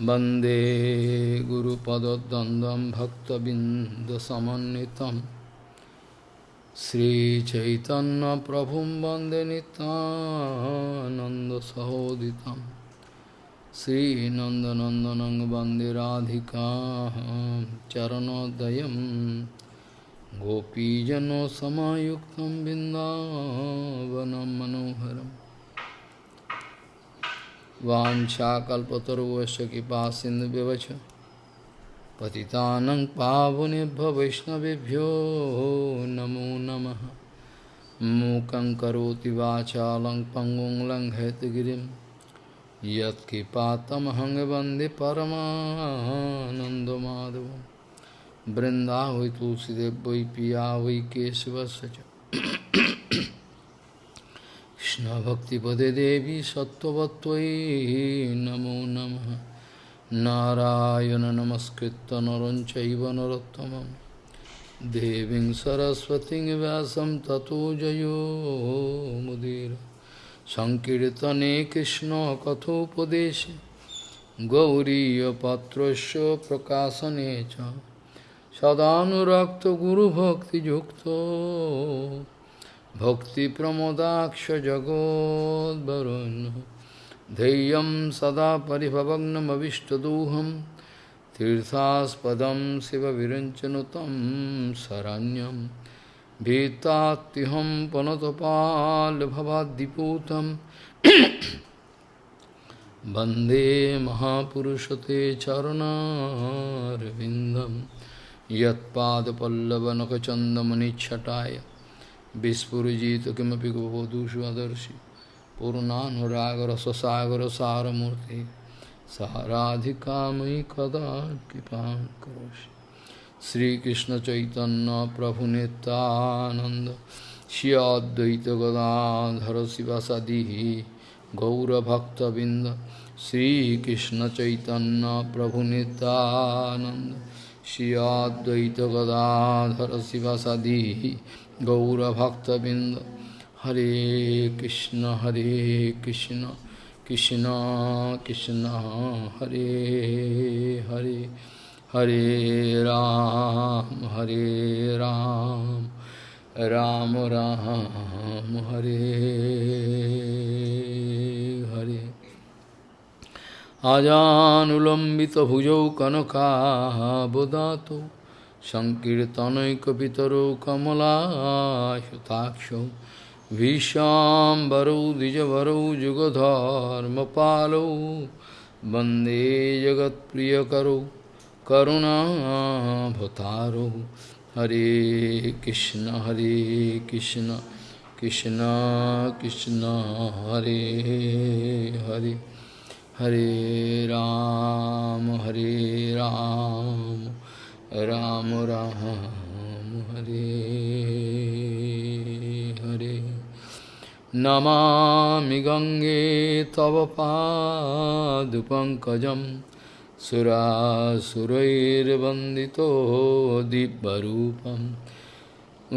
वन्दे गुरुपदद्वन्द्वं भक्तबिन्दसमन्वितं श्रीचैतन्यप्रभुं वन्दे नितानन्दसहोदितं श्रीनन्दनन्दनं वन्दे राधिका चरणोदयं गोपीजनसमायुक्तं बिन्दावनं मनोहरम् वाञ्छाकल्पतरुवश्च कृपा सिन्धुव्यवच पतितानं पावनेभ्य वैष्णवेभ्यो नमो नमः। मूकं करोति वाचालं पङ्गुं लङ्घयतगिरिं यत्कृपातमहं वंदे परमानन्दमाधवं। वृन्दावै तुलसीदेव वै पिया वै केशवस्य च। कृष्णभक्तिपदे देवी सत्त्ववत्त्वयि नमो नमः नारायण नमस्कृत्य नरं चैव नरोत्तमं देवीं सरस्वतीं व्यासं ततो जयो मुदीर सङ्कीर्तने कृष्णकथोपदेशे गौरीयपात्रस्य प्रकाशने च सदानुरक्तगुरुभक्तियुक्तो भक्तिप्रमोदाक्ष जगोद्वरुन् धैर्यं सदा परिभवग्नमविष्टदोहं तीर्थास्पदं शिवविरञ्चनुतं शरण्यं भीतात्युहं पुनतपाल्भवाद्दिपूतं वन्दे महापुरुषते चरणारविन्दं यत्पादपल्लवनखचन्दमनिच्छटाय Vispurujita kimapi gopodushu adarshi Purnanuragar sasagar saramurti Saharadhikamai kada kipam karoshi Sri Krishna Chaitanya Prabhu Nityananda Shri Advaita Gadadhara Sivasadihi Gaura Bhakta Binda Sri Krishna Chaitanya Prabhu Nityananda Shri Advaita Gadadhara Sivasadihi गौरभक्तबिंद हरे कृष्ण हरे कृष्ण कृष्ण कृष्ण, हरे हरे। हरे राम हरे राम। राम राम, हरे हरे। आजानुलम्बितभुजौ कनकाबुदातो सङ्कीर्तनैकपितरौ कमलायुताक्षौ भीष्वाम्बरौ द्विजवरौ जुगधर्मपालौ वन्दे जगत्प्रियकरौ करुणाभतारौ हरे कृष्ण हरे कृष्ण कृष्ण कृष्ण हरे हरे हरे राम हरे राम राम राम हरे हरे नमामि गङ्गे तव पादुपङ्कजं सुरासुरैर्वन्दितो दिव्यरूपं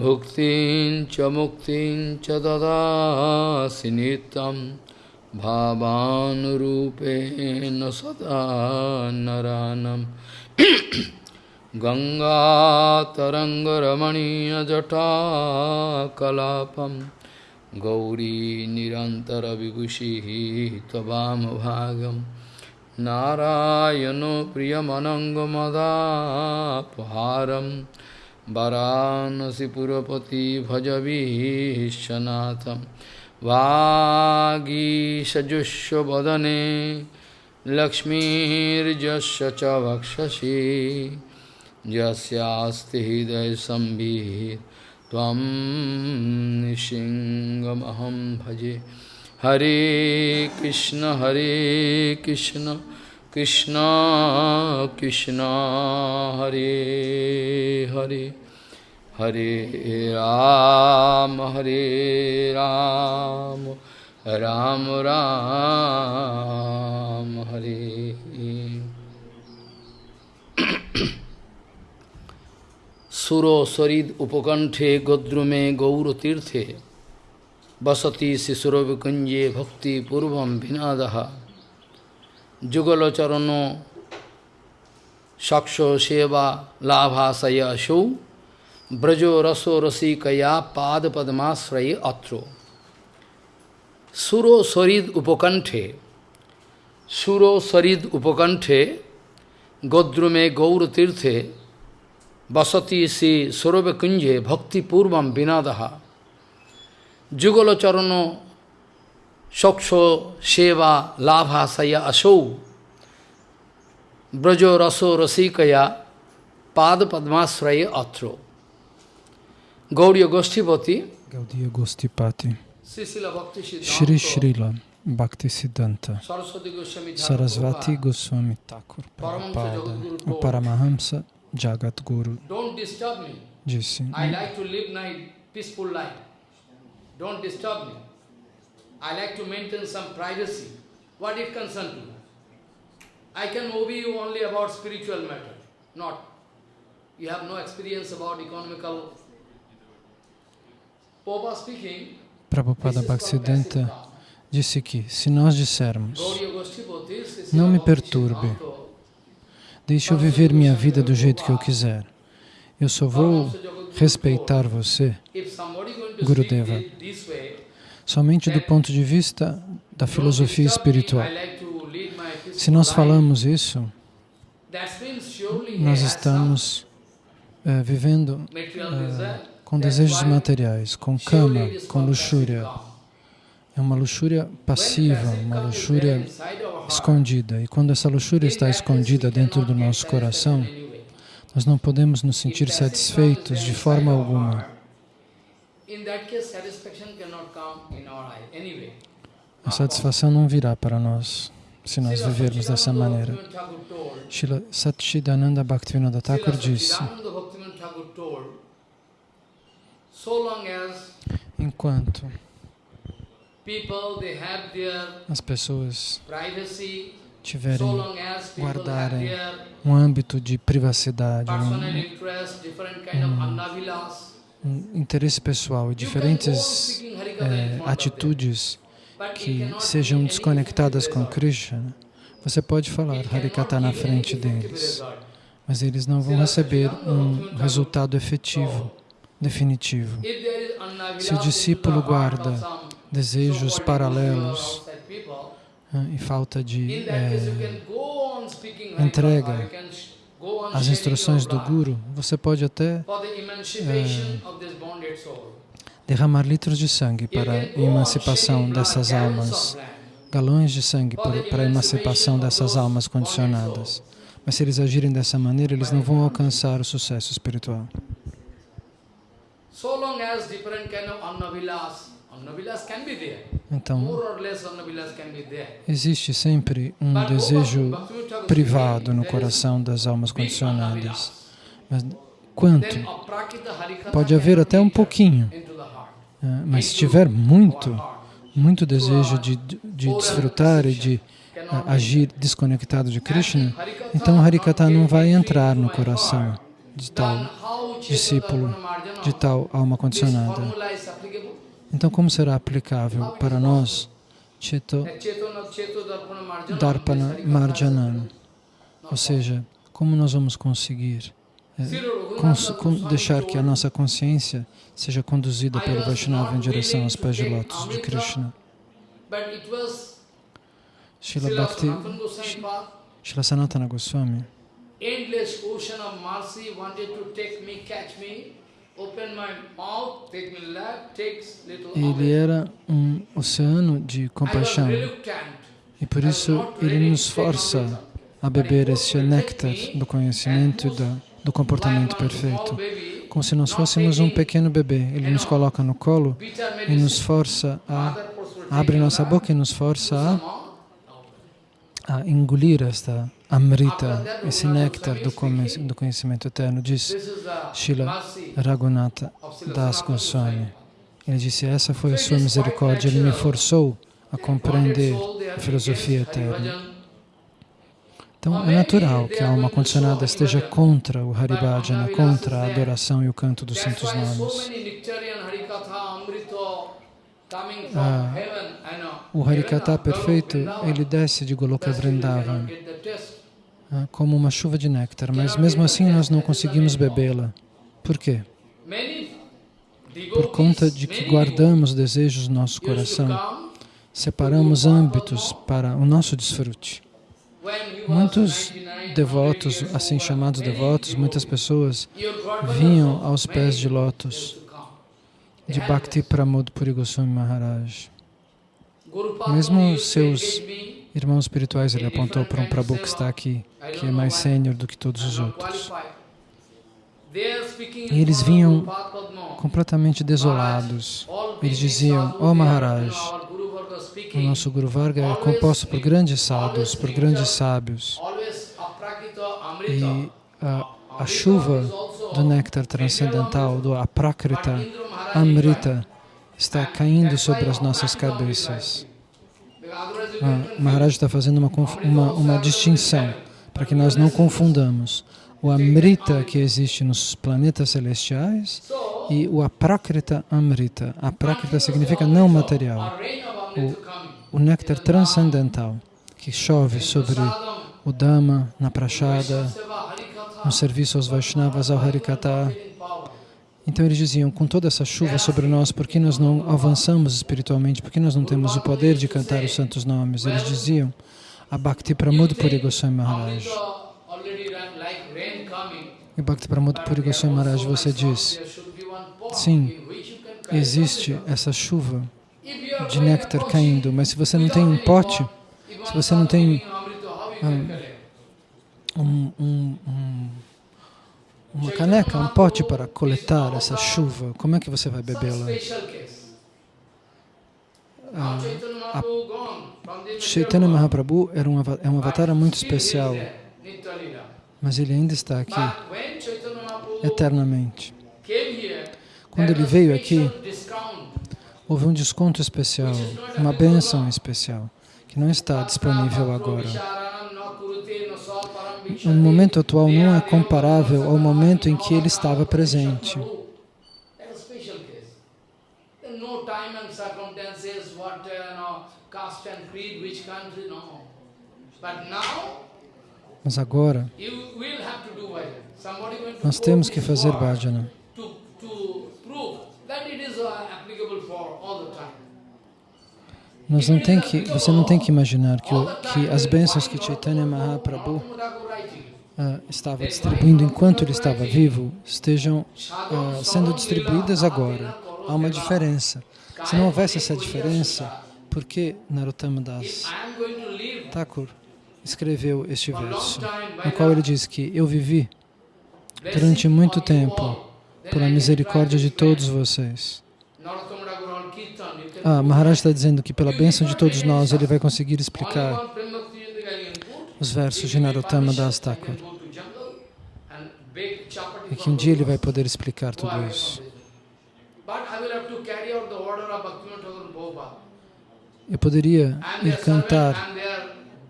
भुक्तिं च मुक्तिं च ददासि नित्यं भावानुरूपेण सदा नरानम् गङ्गातरङ्गरमणीयजटाकलापं गौरी निरन्तरविभूषिः त्ववामभागं नारायणो प्रियमनङ्गमदापहारं वरानसिपुरपति भजवीशनाथं वागीषजुष्वदने लक्ष्मीर्जस्य च वक्षसि। यस्यास्ति हृदयसंवित् त्वं निशिङ्गमहं भजे। हरे कृष्ण हरे कृष्ण कृष्ण कृष्ण, हरे हरे। हरे राम हरे राम राम राम, हरे। सुरो सरिद उपकंठे गोद्रुमे गौरतीर्थे। बसती शिशुरविकुंजे भक्तिपूर्व भिनाद। जुगलचरण सक्षो सेवा लाभाशय ब्रजो रसो रसिकया पाद पद्माश्रय अत्रो। सुरो सरिद उपकंठे। सुरो सरिद उपकंठे गोद्रुमे गौरतीर्थे। बसती से सौरभ कुंजे भक्तिपूर्व बिना दहा जुगल चरण सक्ष सेवा लाभाशया असौ। ब्रजो रसो रसिकया पाद पद्माश्रय अत्रो। गौड़ी गोष्ठीपति गौड़ीय गोष्ठीपति श्री श्रील भक्ति सिद्धांत सरस्वती गोस्वामी सरस्वती गोस्वामी ठाकुर Paramhans Jagat Guru me. disse. Don't disturb me. I like to maintain some privacy. What it concern to? I can obey you only about spiritual matter, not. You have no experience about economical. Popa speaking. Prabhupada Bhaktisiddhanta disse que se nós dissermos, Não me perturbe. Deixe eu viver minha vida do jeito que eu quiser. Eu só vou respeitar você Gurudeva. somente do ponto de vista da filosofia espiritual. Se nós falamos isso, nós estamos eh, vivendo desire. com desejos materiais, com cama, com luxúria. É uma luxúria passiva, uma luxúria escondida. E quando essa luxúria está escondida dentro do nosso coração, nós não podemos nos sentir satisfeitos de forma alguma. A satisfação não virá para nós se nós vivermos dessa maneira. Satchidananda Bhaktivinoda Thakur disse, enquanto people they have their as pessoas tiverem guardarem um âmbito de privacidade, um, um interesse pessoal e diferentes them. atitudes que sejam desconectadas com. Krishna, você pode falar Harikata na frente deles, mas eles não vão receber um resultado efetivo, definitivo. Se o discípulo guarda Desejos paralelos e falta de speaking entrega sharing instruções do Guru, você pode até soul. derramar litros de sangue para a emancipação dessas almas, galões de sangue para a emancipação dessas almas condicionadas. Mas se eles agirem dessa maneira, eles não vão alcançar o sucesso espiritual. So long as different kind of annavilas, Então, existe sempre um desejo privado no coração das almas condicionadas. Mas quanto? Pode haver até um pouquinho, ah, mas se tiver muito, muito desejo de, de desfrutar e de agir desconectado de Krishna, então Harikata não vai entrar no coração de tal discípulo, de tal alma condicionada. Então, como será aplicável para nós, Cheto That Chetana- Cheto Darpana Marjana, Darpana this Harikatha Marjanana? is Ou seja, como nós vamos conseguir Raghunath cons- deixar que a nossa consciência seja conduzida pelo Vaishnava em direção aos pés de lótus de Krishna? Srila Bhakti, Srila Sanatana Goswami, endless ocean of mercy wanted to take me, catch me, ele era um oceano de compaixão. e por isso ele nos força a beber esse néctar do conhecimento e da, do comportamento perfeito. Como se nós fôssemos um pequeno bebê. Ele nos coloca no colo e nos força a abre nossa boca e nos força a, a engolir esta amrita, esse néctar do, do conhecimento eterno, diz mercy Raghunatha Das Goswami. Ele disse, essa foi a sua misericórdia, ele me forçou a compreender a filosofia eterna. Então é natural que a alma condicionada esteja contra o Haribhajana, contra a adoração e o canto dos santos nomes. Ah. O Harikata perfeito, ele desce de Goloka Vrindavan. ah, como uma chuva de néctar, mas mesmo assim nós não conseguimos bebê-la. Por quê? Por conta de que guardamos desejos no nosso coração, separamos âmbitos para o nosso desfrute. Muitos devotos, assim chamados devotos, muitas pessoas vinham aos pés de lótus de Bhakti Pramod Puri Goswami Maharaj. Mesmo seus irmãos espirituais, ele apontou para um Prabhu que está aqui, que é mais sênior do que todos os outros. E eles vinham completamente desolados. Eles diziam, ó oh Maharaj, o nosso Guru Varga é composto por grandes sadhus, por grandes sábios. E a, a chuva do néctar transcendental, do aprakrita, amrita, está caindo sobre as nossas cabeças. Ah, Maharaj está fazendo uma, uma, uma distinção para que nós não confundamos o Amrita que existe nos planetas celestiais e o Aprakrita Amrita. Aprakrita significa não material, o, o néctar transcendental que chove sobre o Dhamma, na Prachada, no serviço aos Vaishnavas, ao Harikata. Então eles diziam, com toda essa chuva sobre nós, por que nós não avançamos espiritualmente? Por que nós não temos o poder de cantar os santos nomes? Eles diziam, a Bhakti Pramod Puri Goswami Maharaj. E Bhakti Pramod Puri Goswami Maharaj, você diz, sim, existe essa chuva de néctar caindo, mas se você não tem um pote, se você não tem um, um, um, uma caneca, um pote para coletar essa chuva, como é que você vai bebê-la? Ah, Chaitanya Mahaprabhu era um, é um avatar muito especial. mas ele ainda está aqui eternamente. Quando ele veio aqui, houve um desconto especial, uma benção especial, que não está disponível agora. O momento atual não é comparável ao momento em que ele estava presente. Now, mas agora, nós temos que fazer bhajana. Nós não tem que, você não tem que imaginar que, que as bênçãos que Chaitanya Mahaprabhu uh, estava distribuindo enquanto ele estava vivo estejam uh, sendo distribuídas agora. Há uma diferença. Se não houvesse essa diferença, por que Narottama Das Thakur escreveu este verso, no qual ele diz que eu vivi durante muito tempo pela misericórdia de todos vocês. Ah, Maharaj está dizendo que pela bênção de todos nós ele vai conseguir explicar os versos de Narottama Das Thakur. E que um dia ele vai poder explicar tudo isso. Eu poderia ir cantar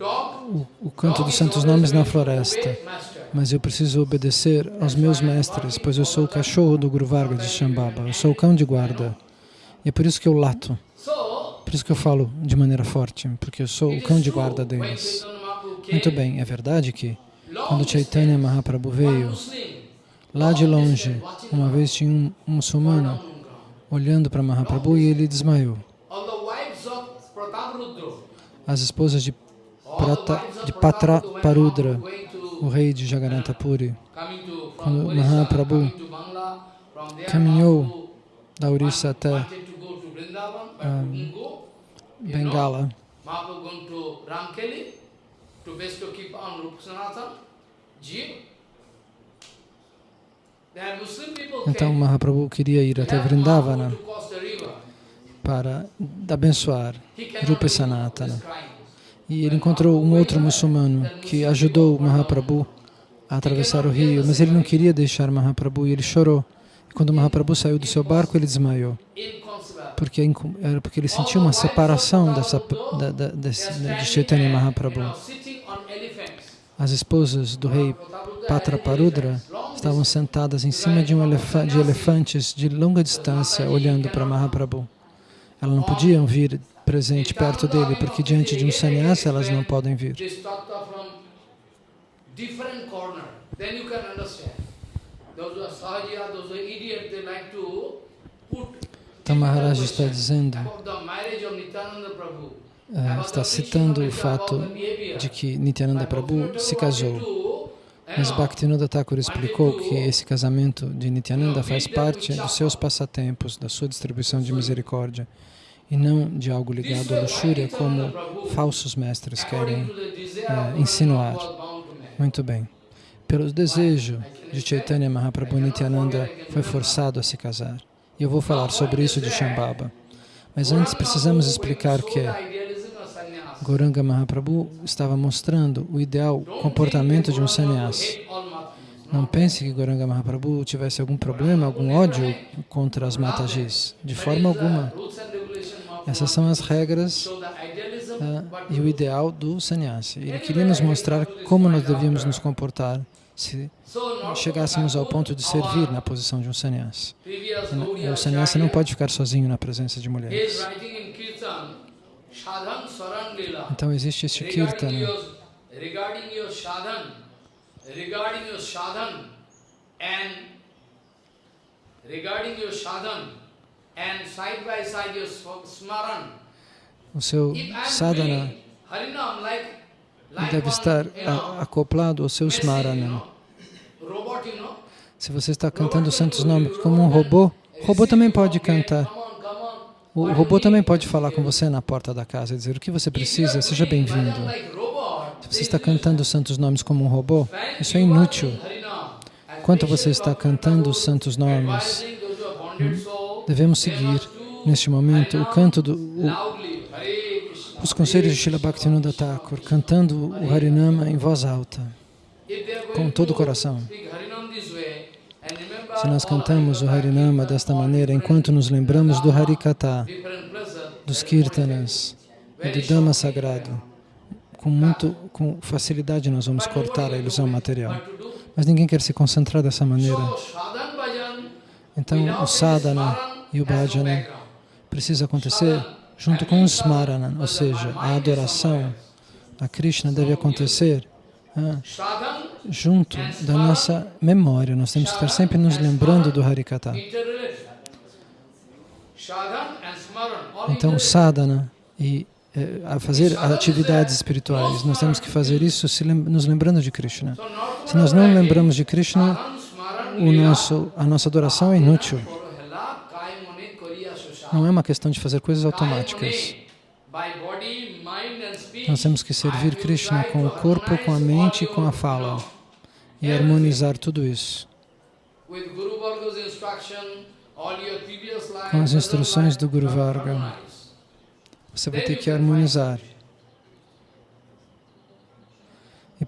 o, o canto dos santos nomes na floresta, mas eu preciso obedecer aos meus mestres, pois eu sou o cachorro do Guru Varga de Shambhava, eu sou o cão de guarda. E é por isso que eu lato, por isso que eu falo de maneira forte, porque eu sou o cão de guarda deles. Muito bem, é verdade que quando Chaitanya Mahaprabhu veio, lá de longe, uma vez tinha um, um muçulmano olhando para Mahaprabhu e ele desmaiou. As esposas de Prata, de Patra Parudra, o rei de Jagannatha Puri. Quando Mahaprabhu caminhou da Orissa até um, Bengala, então Mahaprabhu queria ir até Vrindavana para abençoar Rupa Sanatana. E ele encontrou um outro muçulmano que ajudou Mahaprabhu a atravessar o rio, mas ele não queria deixar Mahaprabhu e ele chorou. E quando Mahaprabhu saiu do seu barco, ele desmaiou. Porque, era porque ele sentiu uma separação dessa, da, da, desse, de Chaitanya Mahaprabhu. As esposas do rei Patraparudra estavam sentadas em cima de, um elefa de elefantes de longa distância, olhando para Mahaprabhu. Elas não podiam vir presente perto dele, porque diante de um sannyasa elas não podem vir. Então Maharaj está dizendo, eh, está citando o fato de que Nityananda Prabhu se casou. Mas Bhaktivinoda Thakur explicou que esse casamento de Nityananda faz parte dos seus passatempos, da sua distribuição de misericórdia, e não de algo ligado à luxúria, como falsos mestres querem eh, insinuar. Muito bem. Pelo desejo de Chaitanya Mahaprabhu, Nityananda foi forçado a se casar. E eu vou falar sobre isso de Shambhava. Mas antes precisamos explicar que Gauranga Mahaprabhu estava mostrando o ideal comportamento de um sannyasi. Não pense que Gauranga Mahaprabhu tivesse algum problema, algum ódio contra as matajis. De forma alguma. Essas são as regras ah, e o ideal do sannyasi. Ele queria nos mostrar como nós devíamos nos comportar se chegássemos ao ponto de servir na posição de um sannyasi. O sannyasi não pode ficar sozinho na presença de mulheres. Então existe este kirtana. Sm- smaran. O seu sadhana doing Harinam like like deve estar acoplado ao seu machine, you smarana. Se você está cantando os santos nomes como um robô, o robô também pode cantar. O robô também pode falar com você na porta da casa e dizer o que você precisa, seja bem-vindo. Se você está cantando os santos nomes como um robô, isso é inútil. Enquanto você está cantando os santos nomes, devemos seguir, neste momento, o canto do... o- os conselhos de Srila Bhaktivinoda Thakur, cantando o Harinama em voz alta, com todo o coração. Se nós cantamos o Harinama desta maneira, enquanto nos lembramos do Harikata, dos Kirtanas e do Dhamma sagrado, com, muito, com facilidade nós vamos cortar a ilusão material. Mas ninguém quer se concentrar dessa maneira. Então, o sadhana e o bhajana precisa acontecer junto com o smarana, ou seja, a adoração a Krishna deve acontecer ah, junto da nossa memória. Nós temos que estar sempre nos lembrando do Harikata. Então, sadhana e eh, a fazer atividades espirituais, nós temos que fazer isso lem nos lembrando de Krishna. Se nós não lembramos de Krishna, o nosso, a nossa adoração é inútil. Não é uma questão de fazer coisas automáticas. Nós temos que servir Krishna com o corpo, com a mente e com a fala. E harmonizar tudo isso. Com as instruções do Guru Varga. Você vai ter que harmonizar.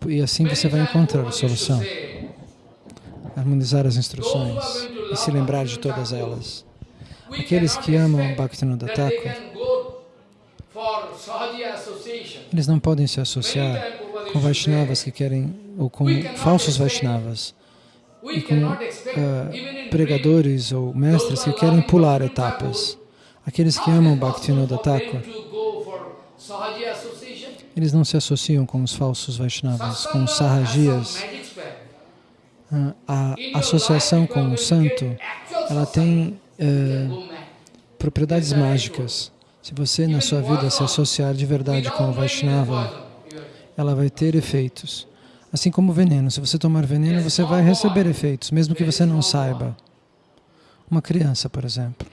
E, assim você vai encontrar a solução. Harmonizar as instruções e se lembrar de todas elas. Aqueles que amam Bhaktivinoda Thakur, eles não podem se associar com Vaishnavas que querem, ou com falsos Vaishnavas, e com ah, pregadores ou mestres que querem pular etapas. Aqueles que amam Bhaktivinoda Thakur, eles não se associam com os falsos Vaishnavas, com os Sahajias. Ah, A associação com o santo, ela tem eh, propriedades mágicas. Se você na sua vida se associar de verdade com o Vaishnava, ela vai ter efeitos. Assim como o veneno. Se você tomar veneno, você vai receber efeitos, mesmo que você não saiba. Uma criança, por exemplo.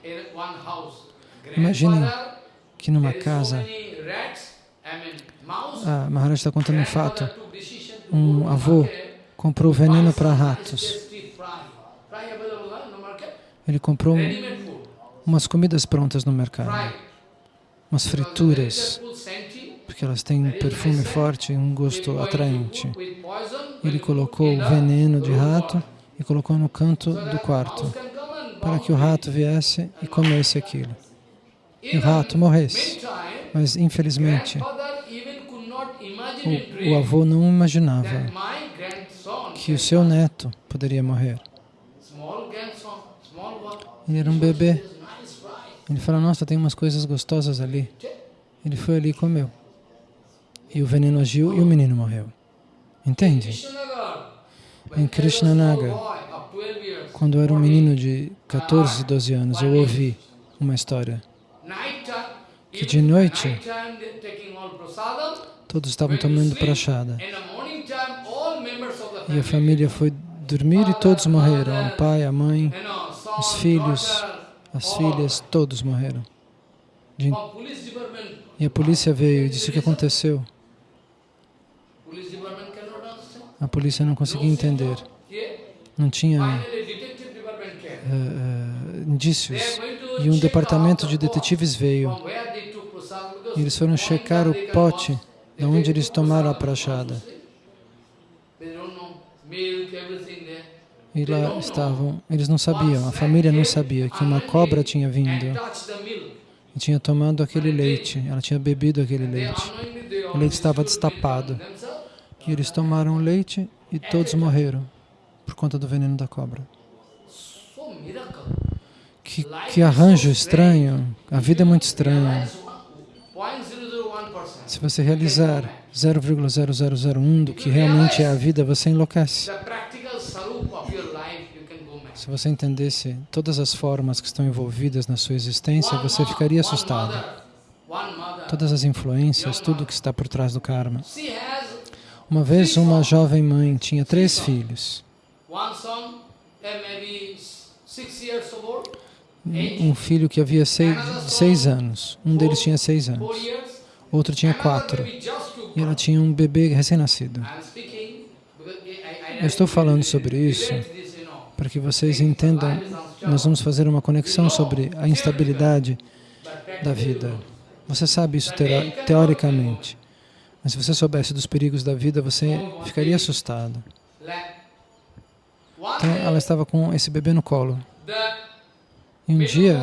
Imaginem que numa casa, a Maharaj está contando um fato, um avô comprou veneno para ratos. Ele comprou umas comidas prontas no mercado, umas frituras, porque elas têm um perfume forte e um gosto atraente. Ele colocou o veneno de rato e colocou no canto do quarto, para que o rato viesse e comesse aquilo. E o rato morresse. Mas, infelizmente, o, o avô não imaginava que o seu neto poderia morrer. Ele era um bebê. Ele falou, nossa, tem umas coisas gostosas ali. Ele foi ali e comeu. E o veneno agiu e o menino morreu. Entende? Em Krishnanagar, quando eu era um menino de 14, 12 anos, eu ouvi uma história que de noite todos estavam tomando prachada e a família foi dormir e todos morreram, o pai, a mãe, os filhos, as filhas, todos morreram. E a polícia veio e disse o que aconteceu. A polícia não conseguia entender. Não tinha uh, uh, indícios. E um departamento de detetives veio. E eles foram checar o pote de onde eles tomaram a prachada. E lá estavam, eles não sabiam, a família não sabia que uma cobra tinha vindo e tinha tomado aquele leite, ela tinha bebido aquele leite. O leite estava destapado. E eles tomaram o leite e todos morreram por conta do veneno da cobra. Que, que arranjo estranho, a vida é muito estranha. Se você realizar 0,0001 do que realmente é a vida, você enlouquece. Se você entendesse todas as formas que estão envolvidas na sua existência, você ficaria assustado. Todas as influências, tudo que está por trás do karma. Uma vez uma jovem mãe tinha três filhos. Um filho que havia seis, seis anos. Um deles tinha seis anos. Outro tinha quatro. E ela tinha um bebê recém-nascido. Eu estou falando sobre isso para que vocês entendam. Nós vamos fazer uma conexão sobre a instabilidade da vida. Você sabe isso teoricamente. Mas se você soubesse dos perigos da vida, você ficaria assustado. Então, ela estava com esse bebê no colo. E um dia,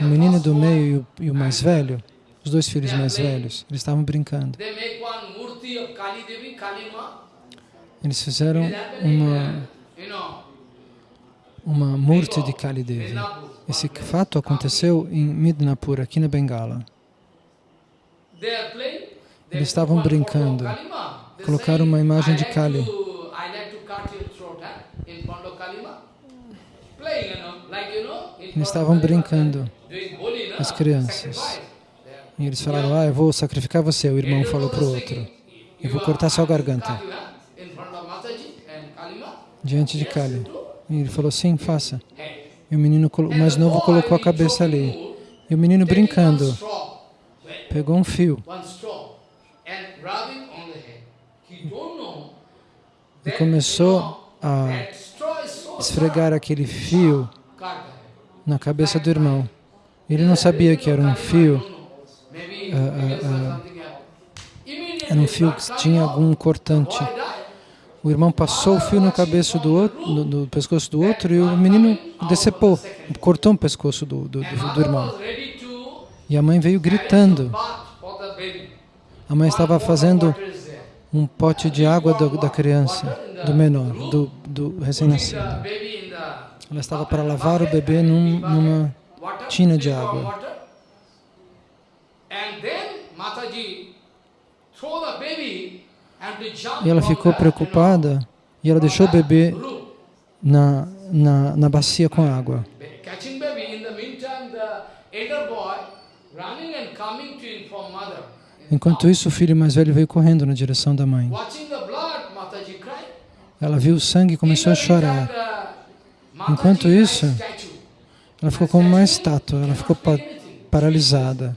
o menino do meio e o mais velho, os dois filhos mais velhos, eles estavam brincando. Eles fizeram uma, uma murti de Kali Devi. Esse fato aconteceu em Midnapur, aqui na Bengala. Eles estavam brincando. Colocaram uma imagem de Kali. Eles estavam brincando, as crianças. E eles falaram, ah, eu vou sacrificar você. O irmão falou para o outro, eu vou cortar sua garganta. Diante de Kali. E ele falou, sim, faça. E o menino mais novo colocou a cabeça ali. E o menino brincando, pegou um fio e começou a esfregar aquele fio na cabeça do irmão. Ele não sabia que era um fio, uh, uh, uh, era um fio que tinha algum cortante. O irmão passou o fio no, cabeça do, outro, no, no pescoço do outro e o menino decepou, cortou o pescoço do, do, do, do irmão. E a mãe veio gritando. A mãe estava fazendo um pote de água do, da criança, do menor, do, do recém-nascido. Ela estava para lavar o bebê num, numa tina de água. E ela ficou preocupada e ela deixou o bebê na, na, na bacia com água. Enquanto isso, o filho mais velho veio correndo na direção da mãe. Ela viu o sangue e começou a chorar. Enquanto isso, ela ficou como uma estátua, ela ficou pa paralisada.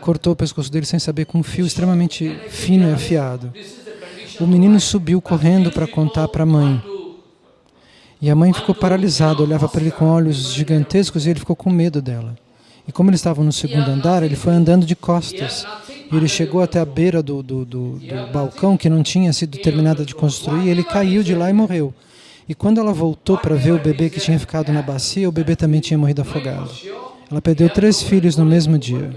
cortou o pescoço dele sem saber com um fio extremamente fino e afiado. O menino subiu correndo para contar para a mãe. E a mãe ficou paralisada, olhava para ele com olhos gigantescos e ele ficou com medo dela. E como eles estavam no segundo andar, ele foi andando de costas. E ele chegou até a beira do, do, do, do balcão que não tinha sido terminada de construir, ele caiu de lá e morreu. E quando ela voltou para ver o bebê que tinha ficado na bacia, o bebê também tinha morrido afogado. Ela perdeu três filhos no mesmo dia.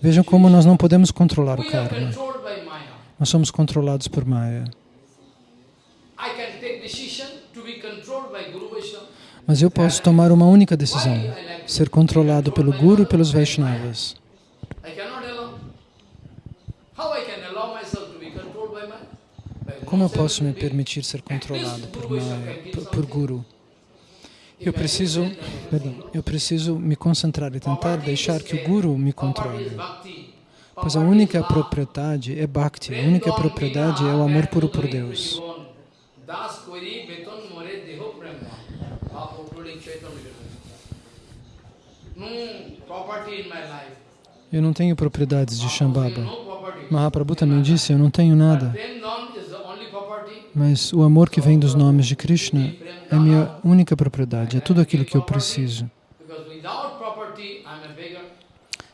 Vejam como nós não podemos controlar o karma. Nós somos controlados por Maya. Mas eu posso tomar uma única decisão, ser controlado pelo Guru e pelos Vaishnavas. Como eu posso me permitir ser controlado por, Maya, por, por Guru? Eu preciso, perdão, eu preciso me concentrar e tentar deixar que o Guru me controle. Pois a única propriedade é Bhakti, a única propriedade é o amor puro por Deus. Eu não tenho propriedades de Shambhava. Mahaprabhu também disse, eu não tenho nada. Mas o amor que vem dos nomes de Krishna é minha única propriedade, é tudo aquilo que eu preciso.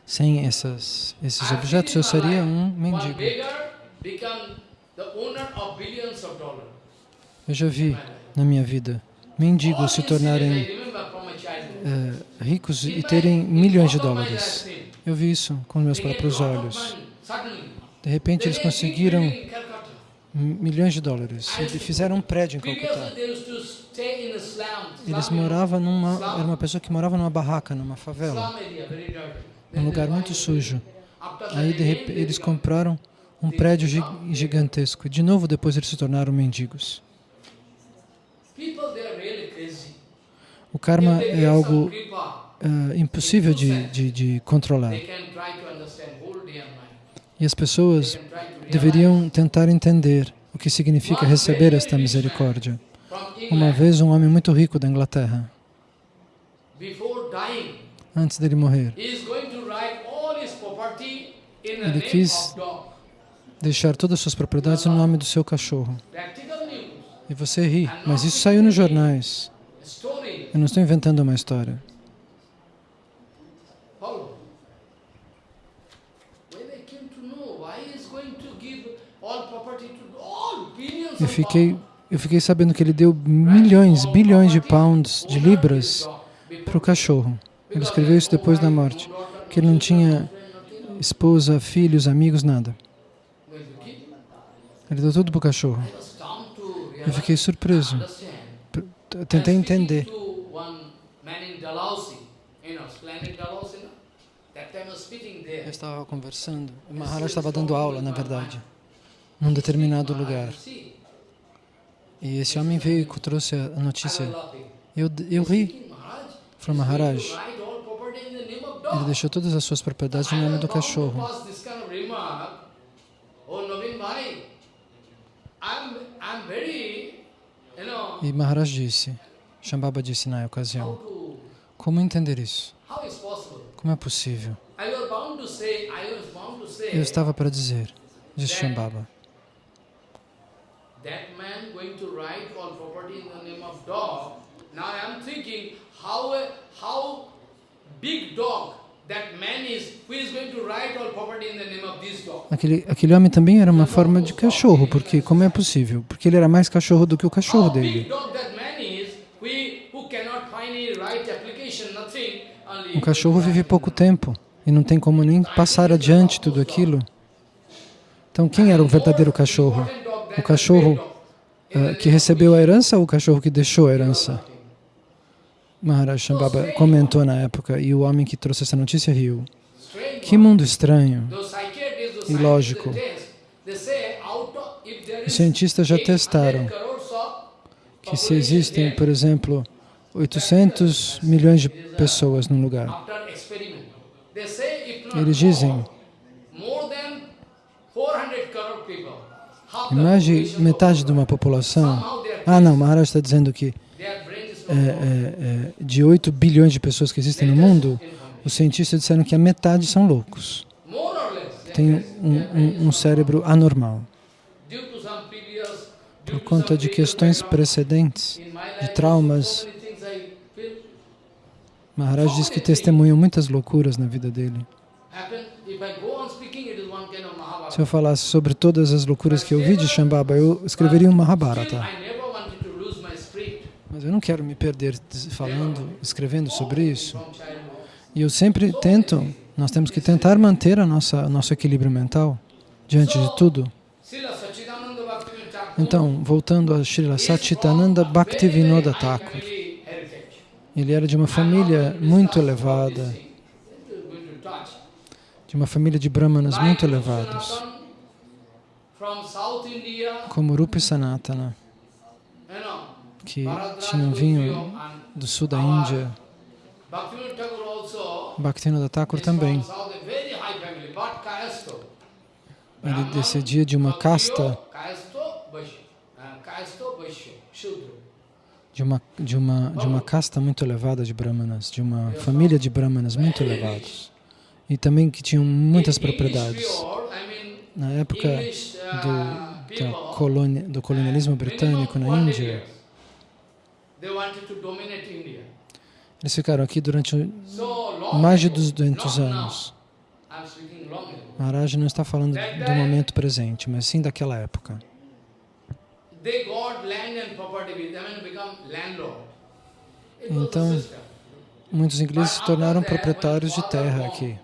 Sem essas, esses objetos, eu seria um mendigo. Eu já vi na minha vida mendigos se tornarem é, ricos e terem milhões de dólares. Eu vi isso com meus próprios olhos. De repente, eles conseguiram milhões de dólares. Eles fizeram um prédio em Calcutá. Eles moravam numa, era uma pessoa que morava numa barraca, numa favela, um lugar muito sujo. Aí de repente, eles compraram um prédio gigantesco. De novo, depois eles se tornaram mendigos. O karma é algo uh, impossível de, de, de controlar. E as pessoas deveriam tentar entender o que significa receber esta misericórdia. Uma vez, um homem muito rico da Inglaterra, antes dele morrer, ele quis deixar todas as suas propriedades no nome do seu cachorro. E você ri, mas isso saiu nos jornais. Eu não estou inventando uma história. Eu fiquei, eu fiquei sabendo que ele deu milhões, bilhões de pounds, de libras, para o cachorro. Ele escreveu isso depois da morte, que ele não tinha esposa, filhos, amigos, nada. Ele deu tudo para o cachorro. Eu fiquei surpreso. Tentei entender. Eu estava conversando, o Maharaj estava dando aula, na verdade, num determinado lugar. E esse homem veio e trouxe a notícia. Eu, eu ri. Falei, Maharaj, ele deixou todas as suas propriedades no nome do cachorro. E Maharaj disse, Shambhava disse na ocasião, como entender isso? Como é possível? Eu estava para dizer, disse Shambhava, that man going to write all property in the name of dog. Now I am thinking how how big dog that man is who is going to write all property in the name of this dog. Aquele aquele homem também era uma forma de cachorro, porque como é possível? Porque ele era mais cachorro do que o cachorro dele. O cachorro vive pouco tempo e não tem como nem passar adiante tudo aquilo. Então, quem era o verdadeiro cachorro? O cachorro uh, que recebeu a herança ou o cachorro que deixou a herança? Maharaj Shambhava comentou na época e o homem que trouxe essa notícia riu. Que mundo estranho e lógico. Os cientistas já testaram que se existem, por exemplo, 800 milhões de pessoas num lugar, eles dizem mais de metade de uma população... Ah, não, Maharaj está dizendo que é, é, é, de 8 bilhões de pessoas que existem no mundo, os cientistas disseram que a metade são loucos. Tem um, um, um cérebro anormal. Por conta de questões precedentes, de traumas, Maharaj diz que testemunham muitas loucuras na vida dele. Se eu falasse sobre todas as loucuras que eu vi de Shambhava, eu escreveria um Mahabharata. Mas eu não quero me perder falando, escrevendo sobre isso. E eu sempre tento, nós temos que tentar manter a nossa nosso equilíbrio mental diante de tudo. Então, voltando a Srila Satchitananda Bhaktivinoda Thakur. Ele era de uma família muito elevada, de uma família de brahmanas muito elevados, como Rupa e Sanatana, que tinham vinho do sul da Índia. Bhaktivinoda Thakur também. Ele descendia de uma casta de uma, de, uma, de uma casta muito elevada de brahmanas, de uma família de brahmanas muito elevados. E também que tinham muitas propriedades. Na época do, colônia, do colonialismo britânico na Índia, eles ficaram aqui durante mais de 200 anos. Maharaj não está falando do momento presente, mas sim daquela época. Então, muitos ingleses se tornaram proprietários de terra aqui.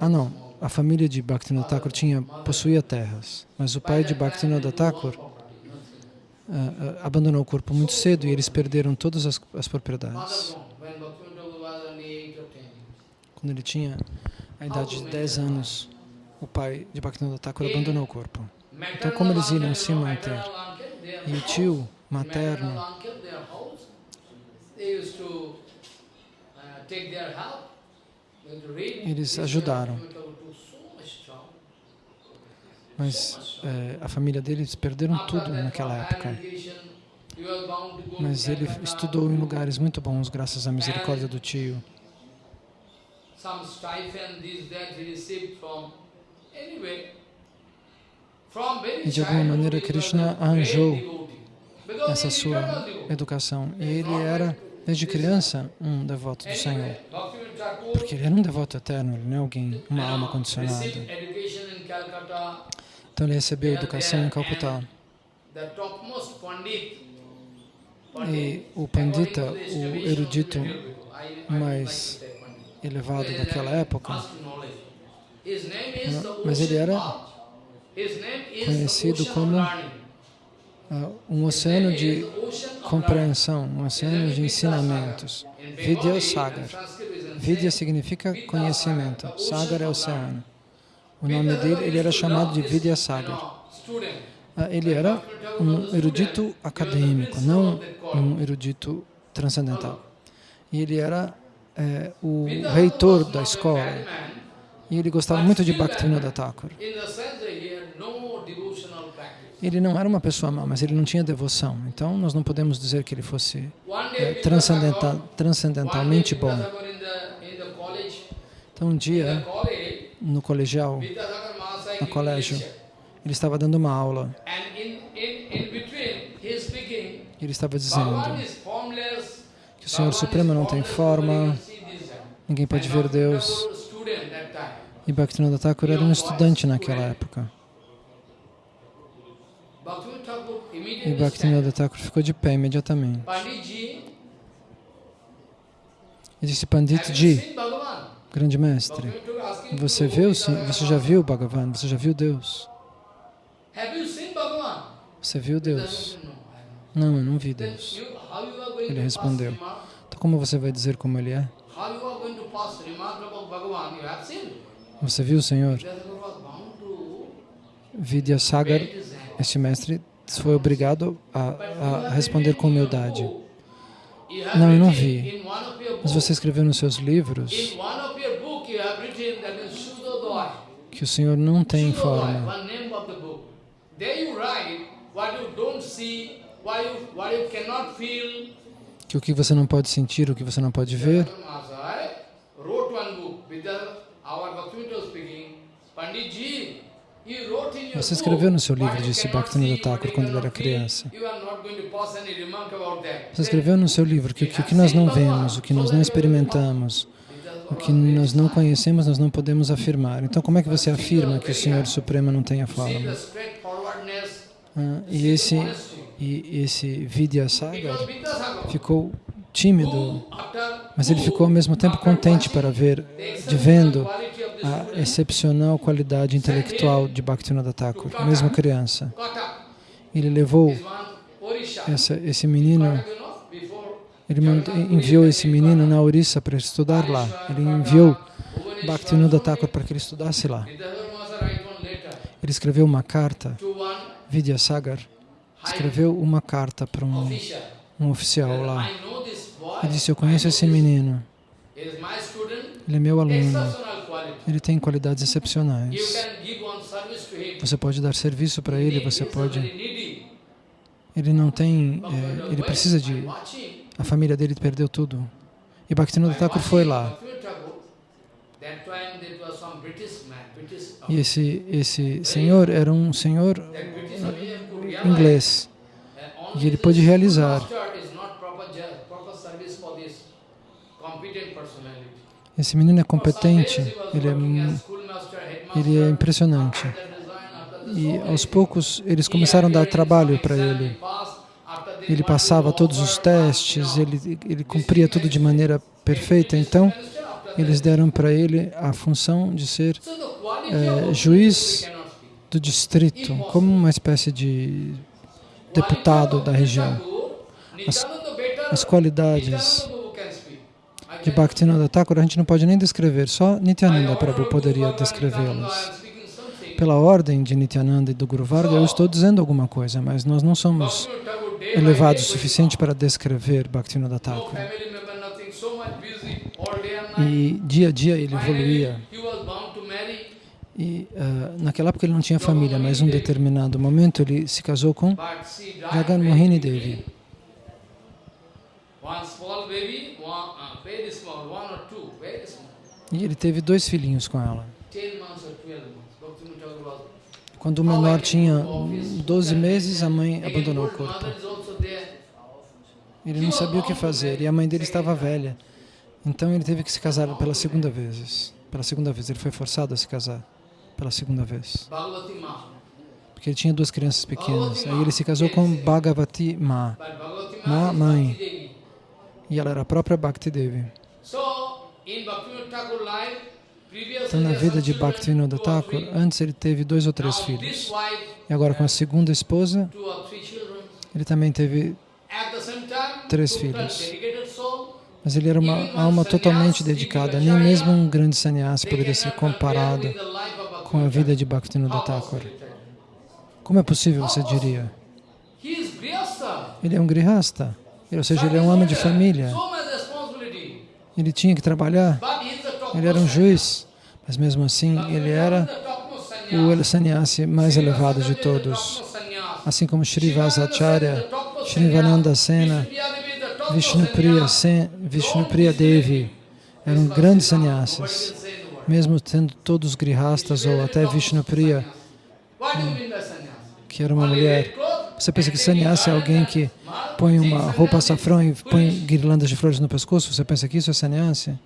Ah não, a família de Bhaktivinoda Thakur tinha, possuía terras, mas o pai de Bhaktivinoda Thakur uh, uh, abandonou o corpo muito cedo e eles perderam todas as, as propriedades. Quando ele tinha a idade de 10 anos, o pai de Bhaktivinoda Thakur abandonou o corpo. Então, como eles iriam se manter? E o tio materno eles ajudaram. Mas é, a família deles perderam tudo naquela época. Mas ele estudou em lugares muito bons, graças à misericórdia do tio. E de alguma maneira Krishna arranjou essa sua educação. E ele era, desde criança, um devoto do Senhor. Porque ele era um devoto eterno, ele não é alguém, uma alma condicionada. Então ele recebeu educação em Calcutá. E o Pandita, o erudito mais elevado daquela época, mas ele era conhecido como um oceano de compreensão, um oceano de ensinamentos. Vidya Sagar. Vidya significa conhecimento, Sagar é oceano. O nome dele, ele era chamado de Vidya Sagar. Uh, ele era um erudito acadêmico, não um erudito transcendental. E ele era é, o reitor da escola. E ele gostava muito de Bhaktivinoda Thakur. Ele não era uma pessoa má, mas ele não tinha devoção. Então, nós não podemos dizer que ele fosse é, transcendental, transcendentalmente bom. Então, um dia, no colegial, no colégio, ele estava dando uma aula. Ele estava dizendo que o Senhor Supremo não tem forma, ninguém pode ver Deus. E Bhaktivinoda Thakur era um estudante naquela época. E Bhaktivinoda Thakur ficou de pé imediatamente. E disse, Pandit Ji, grande mestre, você viu, você já viu Bhagavan, você já viu Deus? Você viu Deus? Não, eu não vi Deus. Ele respondeu, então como você vai dizer como Ele é? Você viu o Senhor? Vidyasagar, este mestre, foi obrigado a, a responder com humildade. Não, eu não vi. Mas você escreveu nos seus livros que o Senhor não tem forma. Que o que você não pode sentir, o que você não pode ver. Você escreveu no seu livro, disse Bhaktivinoda Thakur, quando ele era criança. Você escreveu no seu livro que o que nós não vemos, o que nós não experimentamos, o que nós não conhecemos, nós não podemos afirmar. Então, como é que você afirma que o Senhor Supremo não tem a forma? Ah, e esse, e esse Vidyasagar ficou tímido, mas ele ficou ao mesmo tempo contente para ver, de vendo a excepcional qualidade intelectual de Bhaktivinoda Thakur, mesmo criança. Ele levou essa, esse menino, ele enviou esse menino na Orissa para estudar lá. Ele enviou Bhaktivinoda Thakur para que ele estudasse lá. Ele escreveu uma carta, Vidyasagar, escreveu uma carta para um, um oficial lá. Ele disse, eu conheço esse menino, ele é meu aluno, ele tem qualidades excepcionais. Você pode dar serviço para ele, você pode... Ele não tem... É, ele precisa de... A família dele perdeu tudo. E Bhaktivinoda Thakur foi lá. E esse, esse senhor era um senhor inglês. E ele pôde realizar. Esse menino é competente, ele é, ele é impressionante. E aos poucos eles começaram a dar trabalho para ele. Ele passava todos os testes, ele, ele cumpria tudo de maneira perfeita. Então, eles deram para ele a função de ser é, juiz do distrito, como uma espécie de deputado da região. As, as qualidades de Bhaktivinoda Thakur a gente não pode nem descrever, só Nityananda Prabhu poderia descrevê-las. Pela ordem de Nityananda e do Guru Varga, eu estou dizendo alguma coisa, mas nós não somos elevados o suficiente para descrever Bhaktivinoda Thakur. E dia a dia ele evoluía. E uh, naquela época ele não tinha família, mas em um determinado momento ele se casou com Jagan Mohini Devi. E ele teve dois filhinhos com ela. Quando o menor tinha 12 meses, a mãe abandonou o corpo. Ele não sabia o que fazer e a mãe dele estava velha. Então ele teve que se casar pela segunda vez. Pela segunda vez, ele foi forçado a se casar pela segunda vez. Porque ele tinha duas crianças pequenas. Aí ele se casou com Bhagavati Ma, Ma mãe. E ela era a própria Bhakti Devi. Então, na vida de Bhaktivinoda Thakur, antes ele teve dois ou três filhos. E agora, com a segunda esposa, ele também teve três filhos. Mas ele era uma alma totalmente dedicada. Nem mesmo um grande sannyasi poderia ser comparado com a vida de Bhaktivinoda Thakur. Como é possível, você diria? Ele é um grihasta, ou seja, ele é um homem de família. Ele tinha que trabalhar, ele era um juiz, mas mesmo assim ele era o sannyasi mais elevado de todos. Assim como Srivasacharya, Srivananda Sena, Vishnupriya, Sen, Vishnupriya Devi eram grandes sannyasis, mesmo tendo todos grihastas ou até Vishnupriya, que era uma mulher. Você pensa que sannyasi é alguém que põe uma roupa safrão e põe guirlandas de flores no pescoço? Você pensa que isso é sannyasi?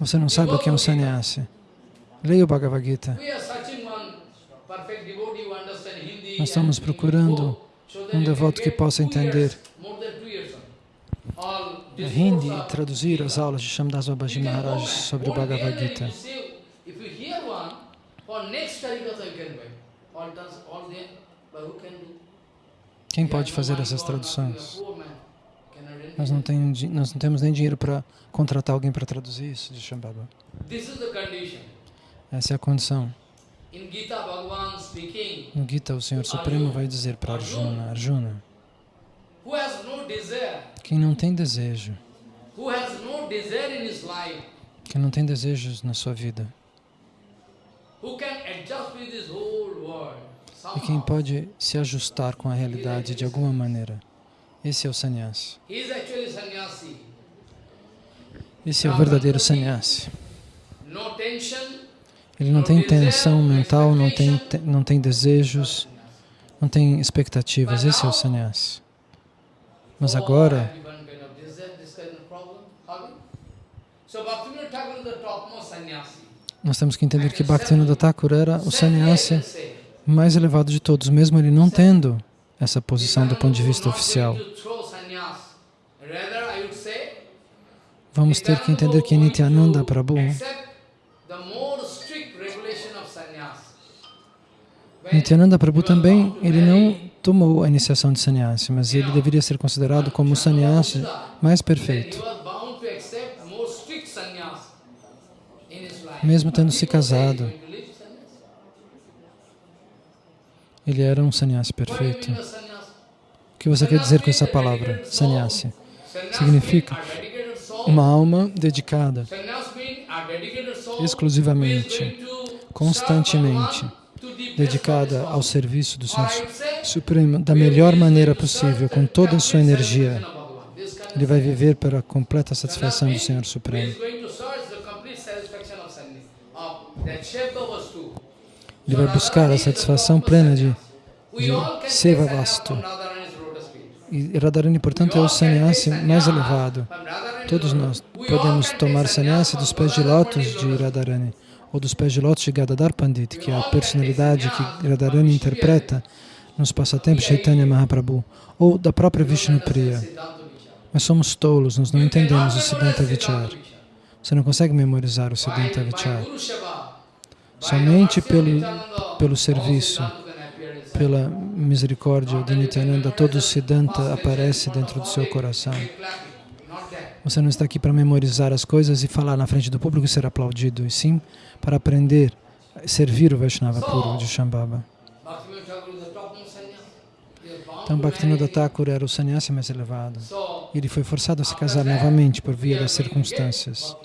Você não sabe o que é um sannyasi. Leia o Bhagavad Gita. Nós estamos procurando um devoto que possa entender Hindi e traduzir as aulas de Shamdas Babaji Maharaj sobre o Bhagavad Gita. Quem pode fazer essas traduções? Nós não, tem, nós não temos nem dinheiro para contratar alguém para traduzir isso de Shambhava. Essa é a condição. No Gita, o Senhor Supremo vai dizer para Arjuna, Arjuna, quem não tem desejo, quem não tem desejos na sua vida, e quem pode se ajustar com a realidade de alguma maneira, esse é o sannyasi. Esse é o verdadeiro sannyasi. Ele não tem tensão mental, não tem, não tem desejos, não tem expectativas. Esse é o sannyasi. Mas agora, nós temos que entender que Bhaktivinoda Thakur era o sannyasi mais elevado de todos, mesmo ele não tendo essa posição do ponto de vista oficial. Vamos ter que entender que Nityananda Prabhu Nityananda Prabhu também, ele não tomou a iniciação de sannyasi, mas ele deveria ser considerado como o sannyasi mais perfeito. Mesmo tendo se casado, ele era um sannyasi perfeito. O que você quer dizer com essa palavra, sannyasi? Significa uma alma dedicada exclusivamente, constantemente, dedicada ao serviço do Senhor Supremo da melhor maneira possível, com toda a sua energia. Ele vai viver para a completa satisfação do Senhor Supremo. Ele vai buscar a satisfação plena de, de Seva Vastu. E Radharani, portanto, é o sannyasi mais elevado. Todos nós podemos tomar sannyasi dos pés de lótus de Radharani ou dos pés de lótus de Gadadhar Pandit, que é a personalidade que Radharani interpreta nos passatempos Chaitanya Mahaprabhu, ou da própria Vishnu Priya. Mas somos tolos, nós não entendemos o Siddhanta Vichar. Você não consegue memorizar o Siddhanta Vichar. Somente pelo, pelo serviço, pela misericórdia de Nityananda, todo Siddhanta aparece dentro do seu coração. Você não está aqui para memorizar as coisas e falar na frente do público e ser aplaudido, e sim para aprender, servir o Vaishnava puro de Shambhava. Então, Bhaktivinoda Thakur era o sannyasi mais elevado. Ele foi forçado a se casar novamente por via das circunstâncias.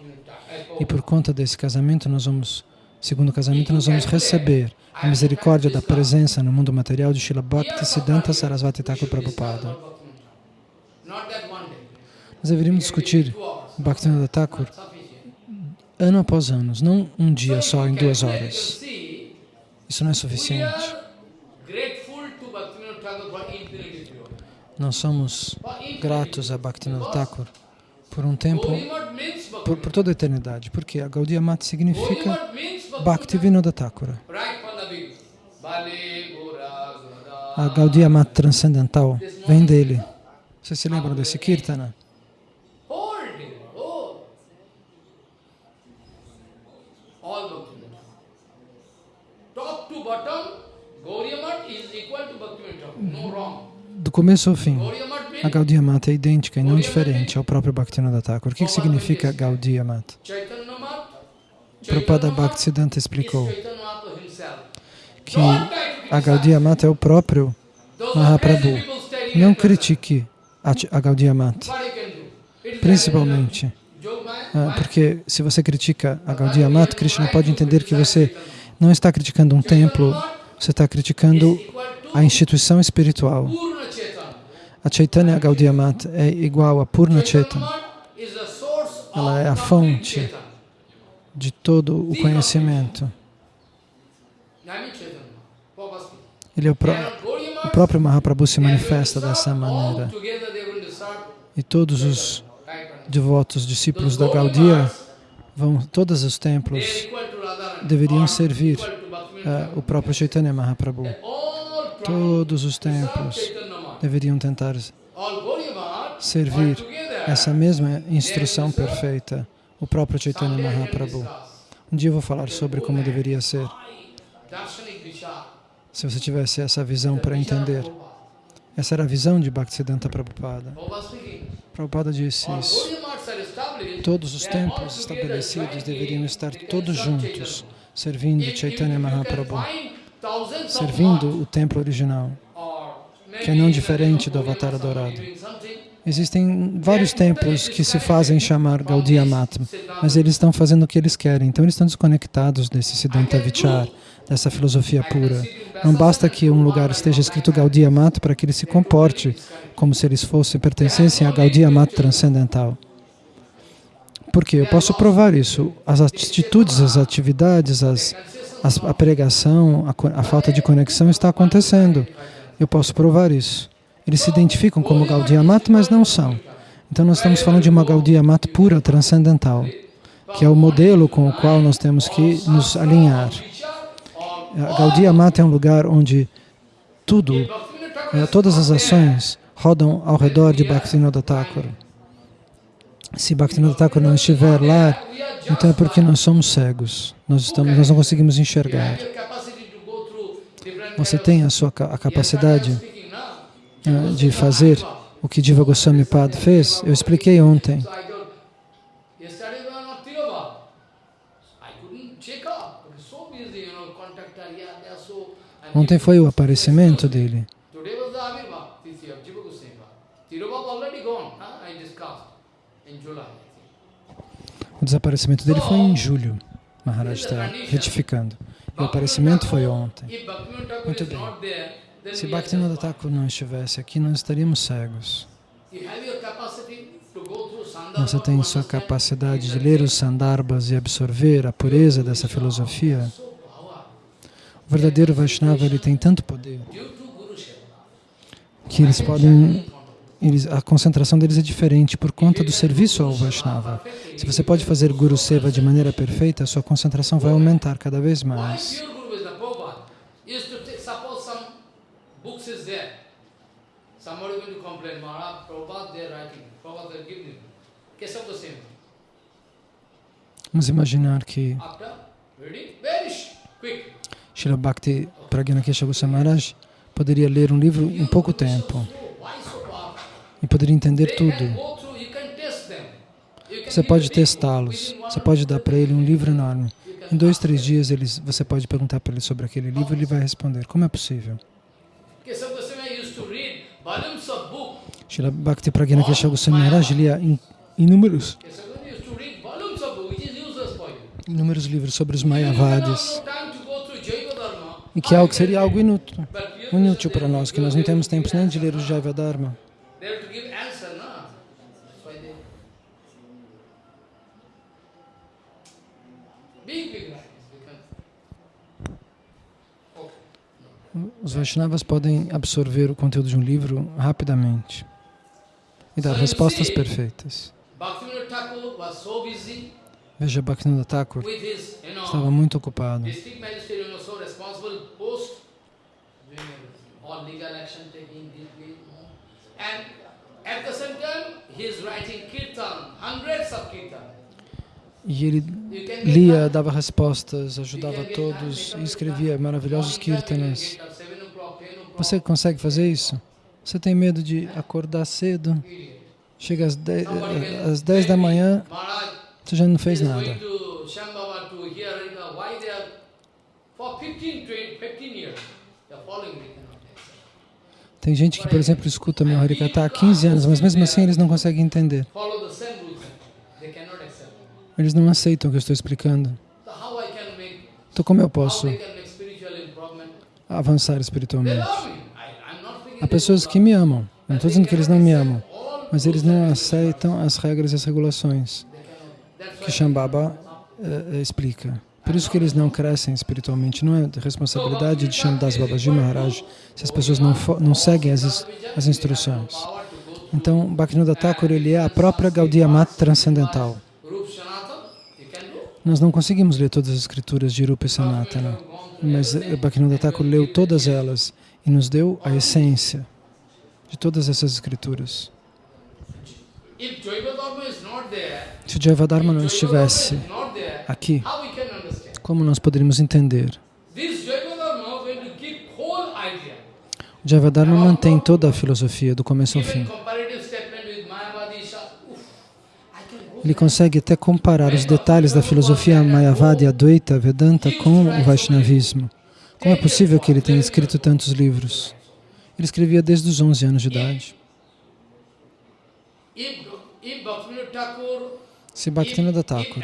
E por conta desse casamento, nós vamos, segundo casamento, nós vamos receber a misericórdia da presença no mundo material de Srila Bhakti Siddhanta Sarasvati Thakur Prabhupada. Nós deveríamos discutir Bhaktivinoda Thakur ano após ano, não um dia só, em duas horas. Isso não é suficiente. Nós somos gratos a Bhaktivinoda Thakur por um tempo, por, por toda a eternidade, porque a Gaudiya Mata significa Bhaktivinoda Thakura. A Gaudiya Mata transcendental vem dele. Vocês se lembram desse Kirtana? do começo ao fim, a Gaudiya Mata é idêntica e não diferente ao próprio Bhaktivinoda Thakur. O que, significa Gaudiya Mata? Prabhupada Bhaktisiddhanta explicou que a Gaudiya Mata é o próprio Mahaprabhu. Não critique a Gaudiya Mata, principalmente ah, porque se você critica a Gaudiya Mata, Krishna pode entender que você não está criticando um templo, você está criticando a instituição espiritual. A Chaitanya Gaudiya Mata é igual a Purna Chaitanya. Ela é a fonte de todo o conhecimento. Ele é o, pró o próprio Mahaprabhu se manifesta dessa maneira. E todos os devotos, discípulos da Gaudiya, vão, todos os templos deveriam servir uh, o próprio Chaitanya Mahaprabhu. Todos os templos deveriam tentar servir essa mesma instrução perfeita, o próprio Chaitanya Mahaprabhu. Um dia eu vou falar sobre como deveria ser. Se você tivesse essa visão para entender. Essa era a visão de Bhaktisiddhanta Prabhupada. Prabhupada disse isso. Todos os templos estabelecidos deveriam estar todos juntos, servindo Chaitanya Mahaprabhu servindo o templo original, que é não diferente do Avatar adorado. Existem vários templos que se fazem chamar Gaudiya Mata, mas eles estão fazendo o que eles querem, então eles estão desconectados desse Siddhanta Vichar, dessa filosofia pura. Não basta que um lugar esteja escrito Gaudiya Mata para que ele se comporte como se eles fossem, pertencessem a Gaudiya Mata transcendental. Porque eu posso provar isso. As atitudes, as atividades, as, as, a pregação, a, a falta de conexão está acontecendo. Eu posso provar isso. Eles se identificam como Gaudiya Mata, mas não são. Então nós estamos falando de uma Gaudiya Mata pura, transcendental, que é o modelo com o qual nós temos que nos alinhar. A Gaudiya Mata é um lugar onde tudo, eh, todas as ações rodam ao redor de Bhaktivinoda Thakur. Se Bhaktivinoda Thakur não estiver lá, então é porque nós somos cegos, nós, estamos, nós não conseguimos enxergar. Você tem a sua a capacidade uh, de fazer o que Diva Goswami Pad fez? Eu expliquei ontem. Ontem foi o aparecimento dele. O desaparecimento dele foi em julho. Maharaj está retificando. O aparecimento foi ontem. Muito bem. Se Bhaktivinoda Thakur não estivesse aqui, nós estaríamos cegos. Você tem sua capacidade de ler os Sandarbhas e absorver a pureza dessa filosofia. O verdadeiro Vaishnava ele tem tanto poder que eles podem eles, a concentração deles é diferente por conta do serviço ao Vaishnava. Se você pode fazer Guru Seva de maneira perfeita, a sua concentração vai aumentar cada vez mais. Vamos imaginar que Srila Bhakti Pragyana Goswami Maharaj poderia ler um livro em pouco tempo e poderia entender tudo. Você pode testá-los, você pode dar para ele um livro enorme. Em dois, três dias eles, você pode perguntar para ele sobre aquele livro e ele vai responder. Como é possível? Srila Bhakti Pragna Kesha Goswami Maharaj lia inúmeros, inúmeros livros sobre os Mayavadis e que é algo seria algo inútil, inútil para nós, que nós não temos tempo nem de ler o Jaiva Dharma. Os Vaishnavas podem absorver o conteúdo de um livro rapidamente e dar respostas perfeitas. Veja, Bhaktivinoda Thakur estava muito ocupado. E ele lia, dava respostas, ajudava todos e escrevia maravilhosos kirtanas. Você consegue fazer isso? Você tem medo de acordar cedo? Chega às 10, às 10 da manhã, você já não fez nada. Tem gente que, por exemplo, escuta meu Harikata há 15 anos, mas mesmo assim eles não conseguem entender. Eles não aceitam o que eu estou explicando. Então como eu posso avançar espiritualmente? Há pessoas que me amam. Não estou dizendo que eles não me amam, mas eles não aceitam as regras e as regulações que Shambhava uh, explica. Por isso que eles não crescem espiritualmente. Não é responsabilidade de Shamdas Babaji Maharaj se as pessoas não, não seguem as, as instruções. Então, Bhaktivinoda Thakur ele é a própria Gaudiya Mata transcendental. Nós não conseguimos ler todas as escrituras de Rupa e Sanatana, mas Bhaktivinoda Thakur leu todas elas e nos deu a essência de todas essas escrituras. Se o Jaiva Dharma não estivesse aqui, como nós poderíamos entender? O Jaiva Dharma mantém toda a filosofia do começo ao fim. Ele consegue até comparar os detalhes da filosofia Mayavadi, Advaita, Vedanta com o Vaishnavismo. Como é possível que ele tenha escrito tantos livros? Ele escrevia desde os 11 anos de idade. Se Bhaktivinoda Thakur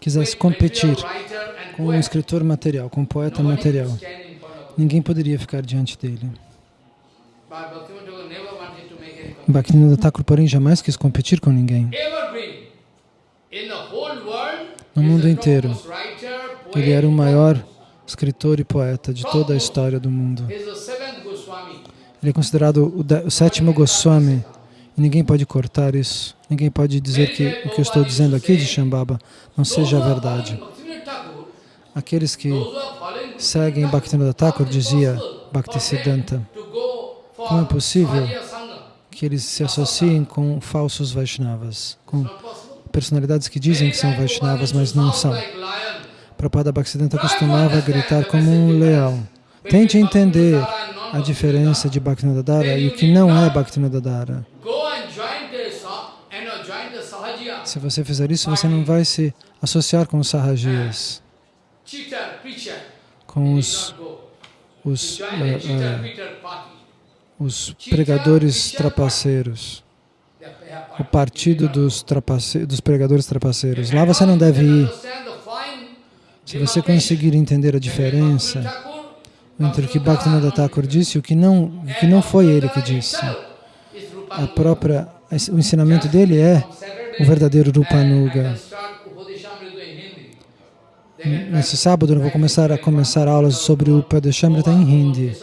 quisesse competir com um escritor material, com um poeta material, ninguém poderia ficar diante dele. Bhaktivinoda Thakur, porém, jamais quis competir com ninguém. No mundo inteiro, ele era o maior escritor e poeta de toda a história do mundo. Ele é considerado o, de- o sétimo Goswami e ninguém pode cortar isso. Ninguém pode dizer que o que eu estou dizendo aqui de Shambhava não seja verdade. Aqueles que seguem Bhaktivinoda Thakur, dizia Bhaktisiddhanta, como é possível que eles se associem com falsos Vaishnavas, com personalidades que dizem que são Vaishnavas, mas não são. Prabhupada Bhaktisiddhanta costumava gritar como um leão. Tente entender a diferença de Bhaktivinoda Dara e o que não é Bhaktivinoda Dara. Go and join the Sa- and uh, join the Sahajiya. Se você fizer isso, você não vai se associar com os preacher. com os, os, preacher party. os pregadores trapaceiros, o partido dos, trapace, dos pregadores trapaceiros. Lá você não deve ir. Se você conseguir entender a diferença entre o que Bhaktivinoda Thakur disse e o que não, o que não foi ele que disse, a própria, o ensinamento dele é o verdadeiro Rupanuga. Nesse sábado eu vou começar a começar aulas sobre o Upadeshamrita em Hindi.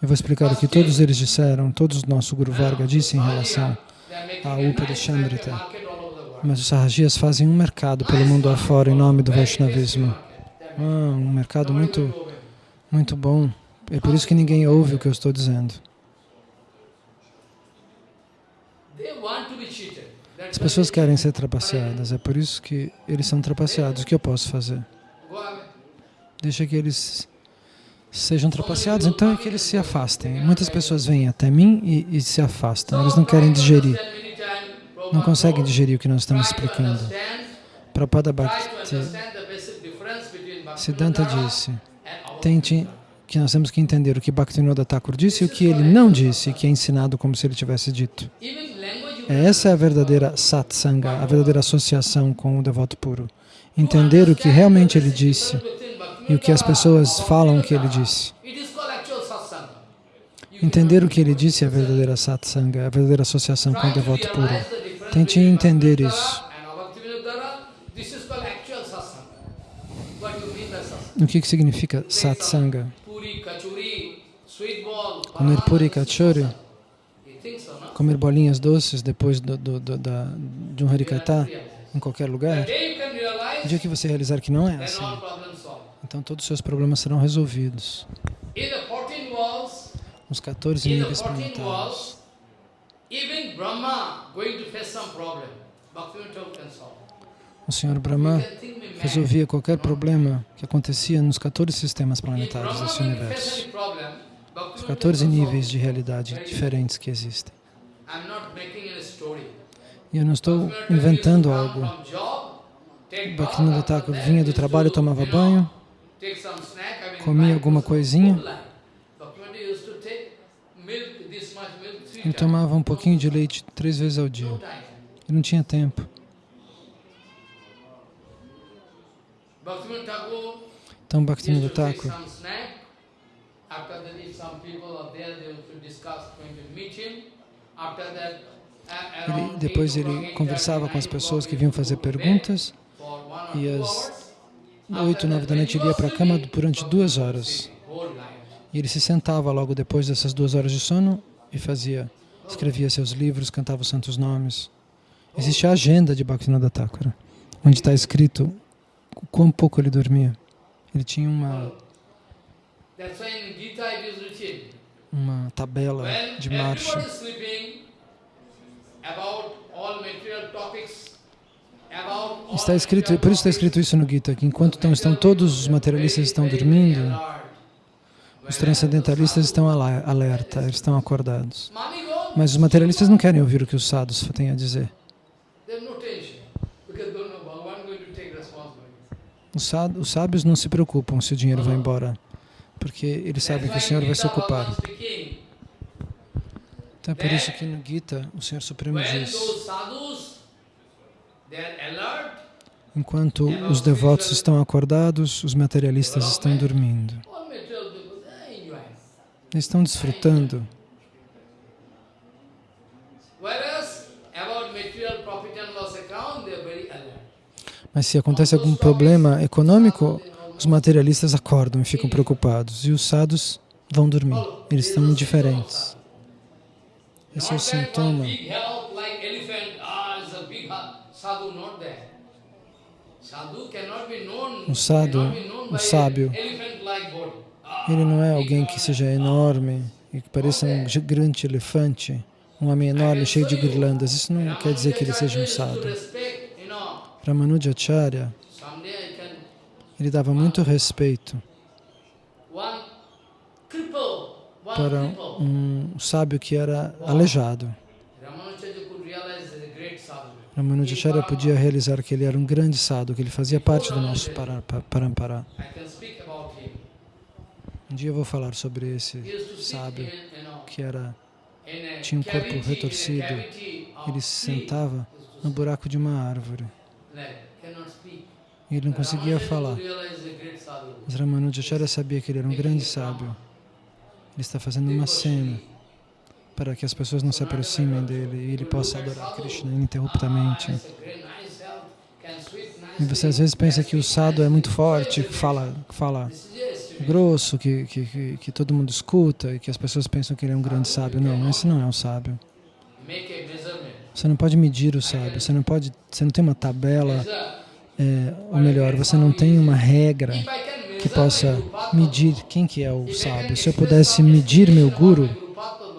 Eu vou explicar o que todos eles disseram, todos nosso Guru Varga disse em relação ao Upadeshamrita. Mas os Sahajias fazem um mercado pelo mundo afora em nome do Vaishnavismo. Ah, um mercado muito, muito bom. É por isso que ninguém ouve o que eu estou dizendo. As pessoas querem ser trapaceadas, é por isso que eles são trapaceados. O que eu posso fazer? Deixa que eles sejam trapaceados, então é que eles se afastem. Muitas pessoas vêm até mim e, e se afastam, eles não querem digerir, não conseguem digerir o que nós estamos explicando. Prabhupada Bhakti Siddhanta disse, tente que nós temos que entender o que Bhaktivinoda Thakur disse e o que ele não disse, que é ensinado como se ele tivesse dito. Essa é a verdadeira satsanga, a verdadeira associação com o devoto puro. Entender o que realmente ele disse e o que as pessoas falam que ele disse. Entender o que ele disse é a verdadeira satsanga, a verdadeira associação com o devoto puro. Tente entender isso. O que, que significa satsanga? Comer puri kachori, comer bolinhas doces depois do, do, do, da, de um harikata em qualquer lugar. O dia que você realizar que não é assim, então todos os seus problemas serão resolvidos. Os 14 níveis planetários. O Senhor Brahma resolvia qualquer problema que acontecia nos 14 sistemas planetários desse universo. Os 14 níveis de realidade diferentes que existem. E eu não estou inventando algo. Bhaktivinoda Thakur vinha do trabalho, tomava banho, comia alguma coisinha e tomava um pouquinho de leite três vezes ao dia. Ele não tinha tempo. Então Bhaktivinoda Thakur ele, depois ele conversava com as pessoas que vinham fazer perguntas e às oito, nove da noite ele ia para a cama durante duas horas. E ele se sentava logo depois dessas duas horas de sono e fazia, escrevia seus livros, cantava os santos nomes. Existe a agenda de Bhaktivinoda Thakur, onde está escrito quão pouco ele dormia. Ele tinha uma uma tabela de marcha. Está escrito, por isso está escrito isso no Gita, que enquanto estão, estão todos os materialistas estão dormindo, os transcendentalistas estão alerta, eles estão acordados. Mas os materialistas não querem ouvir o que os sadhus têm a dizer. Os sábios não se preocupam se o dinheiro vai embora, porque eles sabem que o Senhor vai se ocupar. Então é por isso que no Gita o Senhor Supremo diz, enquanto os devotos estão acordados, os materialistas estão dormindo. Eles estão desfrutando. Mas se acontece algum problema econômico, os materialistas acordam e ficam preocupados. E os sadhus vão dormir. Eles estão indiferentes. Esse é o sintoma. O sadhu, o sábio, ele não é alguém que seja enorme e que pareça um grande elefante, um homem enorme cheio de guirlandas. Isso não quer dizer que ele seja um sadhu. Ramanujacharya, ele dava muito respeito para um sábio que era aleijado. Ramanujacharya podia realizar que ele era um grande sadhu, que ele fazia parte do nosso parampara. Um dia eu vou falar sobre esse sábio que era, tinha um corpo retorcido. Ele se sentava no buraco de uma árvore. E ele não conseguia falar. Mas Ramanujacharya sabia que ele era um grande sábio. Ele está fazendo uma cena para que as pessoas não se aproximem dele e ele possa adorar Krishna ininterruptamente. E você às vezes pensa que o sadhu é muito forte, que fala, fala grosso, que, que, que, todo mundo escuta e que as pessoas pensam que ele é um grande sábio. Não, esse não é um sábio. Você não pode medir o sábio, você não, pode, você não tem uma tabela, é, ou melhor, você não tem uma regra que possa medir quem que é o sábio. Se eu pudesse medir meu guru,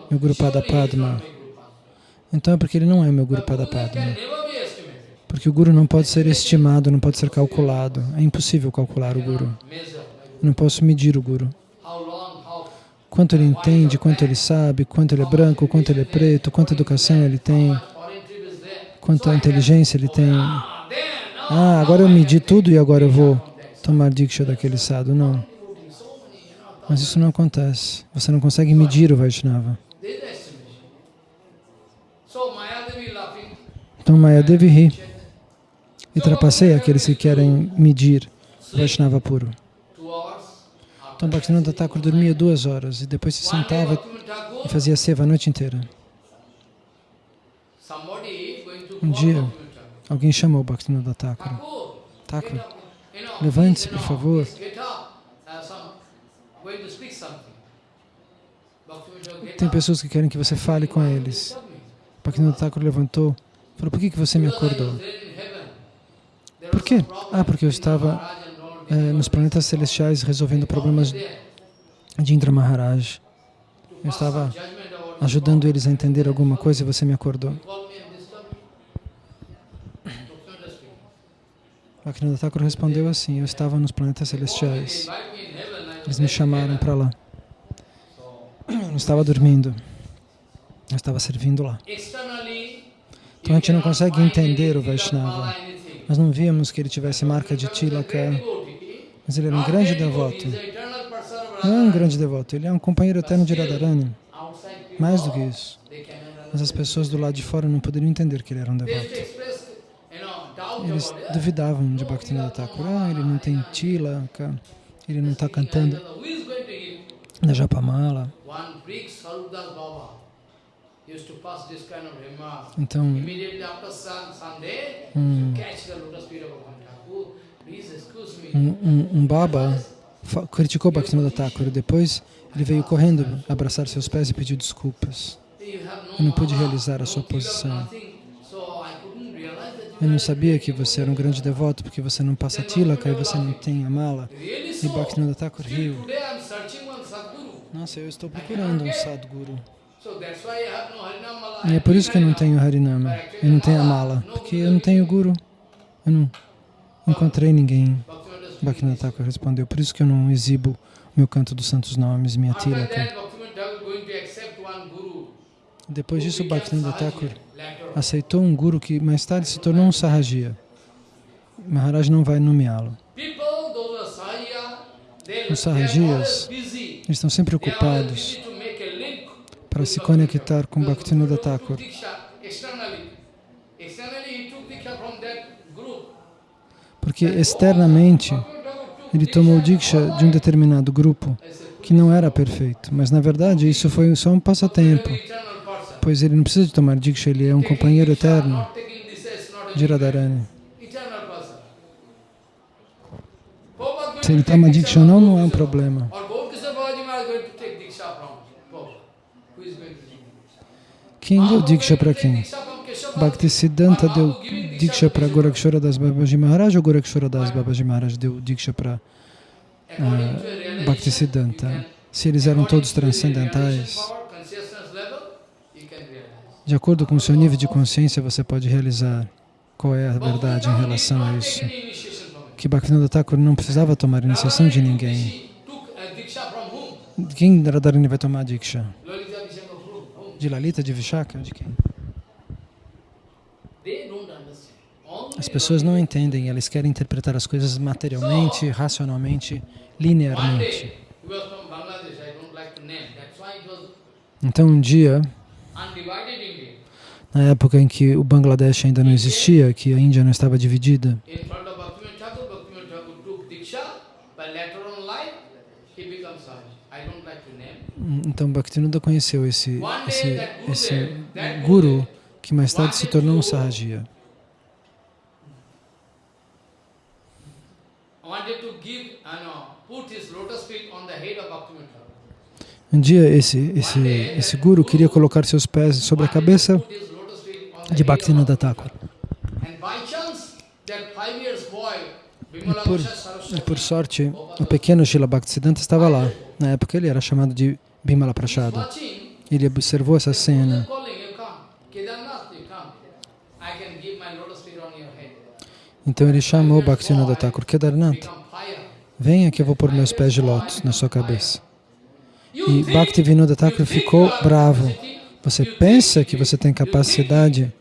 meu Guru Padma. Então é porque ele não é meu Guru Padma. Porque o Guru não pode ser estimado, não pode ser calculado. É impossível calcular o Guru. Eu não posso medir o Guru. Quanto ele entende, quanto ele sabe, quanto ele é branco, quanto ele é preto, quanta educação ele tem, quanta inteligência ele tem. Ah, agora eu medi tudo e agora eu vou tomar diksha daquele sadhu. Não. Mas isso não acontece. Você não consegue medir o Vaishnava. Então Mayadevi ri e trapaceia aqueles que querem medir o Vaishnava puro. Então Bhaktivinoda Thakur dormia duas horas e depois se sentava e fazia seva a noite inteira. Um dia, alguém chamou Bhaktivinoda Thakur. Thakur, levante-se, por favor. Tem pessoas que querem que você fale com eles. Bhaktivinoda Thakur levantou falou, por que, que você me acordou? Por quê? Ah, porque eu estava é, nos planetas celestiais resolvendo problemas de Indra Maharaj. Eu estava ajudando eles a entender alguma coisa e você me acordou. Bhaktivinoda Thakur respondeu assim, eu estava nos planetas celestiais. Eles me chamaram para lá. Eu não estava dormindo. Eu estava servindo lá. Então a gente não consegue entender o Vaishnava. Nós não víamos que ele tivesse marca de tilaka, mas ele era um grande devoto. Não é um grande devoto, ele é um companheiro eterno de Radharani. Mais do que isso. Mas as pessoas do lado de fora não poderiam entender que ele era um devoto. Eles duvidavam de Bhaktivinoda Thakur. Ah, ele não tem tilaka, ele não está cantando na Japamala. Então, um, um, um Baba criticou Bhaktivinoda Thakur. Depois, ele veio correndo abraçar seus pés e pediu desculpas. Eu não pude realizar a sua posição. Eu não sabia que você era um grande devoto porque você não passa tilaka e você não tem a mala. E Bhaktivinoda Thakur riu. Nossa, eu estou procurando um Sadguru. E é por isso que eu não tenho Harinama, eu não tenho a mala, porque eu não tenho Guru. Eu não encontrei ninguém. Bhaktivinoda Thakur respondeu, por isso que eu não exibo meu canto dos santos nomes, minha tilaka. Depois disso, Bhaktivinoda Thakur aceitou um guru que mais tarde se tornou um Sahajiya. Maharaj não vai nomeá-lo. Os Sahajiyas estão sempre ocupados para se conectar com Bhaktivinoda Thakur. Porque externamente ele tomou Diksha de um determinado grupo que não era perfeito. Mas, na verdade, isso foi só um passatempo, pois ele não precisa de tomar Diksha, ele é um companheiro eterno de Radharani. Se ele toma Diksha ou não, não é um problema. Quem deu Diksha para quem? Bhaktisiddhanta deu Diksha para Gorakshara Das Babaji Maharaj ou Gorakshara Das Babaji Maharaj deu Diksha para uh, Bhaktisiddhanta? Se eles eram todos transcendentais, de acordo com o seu nível de consciência, você pode realizar qual é a verdade em relação a isso. Que Bhaktivinoda Thakur não precisava tomar iniciação de ninguém. Quem Radharani vai tomar Diksha? De Lalita, de Vishaka? De quem? As pessoas não entendem, elas querem interpretar as coisas materialmente, racionalmente, linearmente. Então um dia, na época em que o Bangladesh ainda não existia, que a Índia não estava dividida, Então Bhaktivinoda conheceu esse, esse, esse guru que mais tarde se tornou um Sahajiya. Um dia esse, esse, esse guru queria colocar seus pés sobre a cabeça de Bhaktivinoda Thakur. E por, por sorte, o pequeno Srila Bhaktisiddhanta estava lá. Na época ele era chamado de Bimala Prashada. Ele observou essa cena. Então ele chamou Bhaktivinoda Thakur, Kedarnath, venha que eu vou pôr meus pés de lótus na sua cabeça. E Bhaktivinoda Thakur ficou bravo. Você pensa que você tem capacidade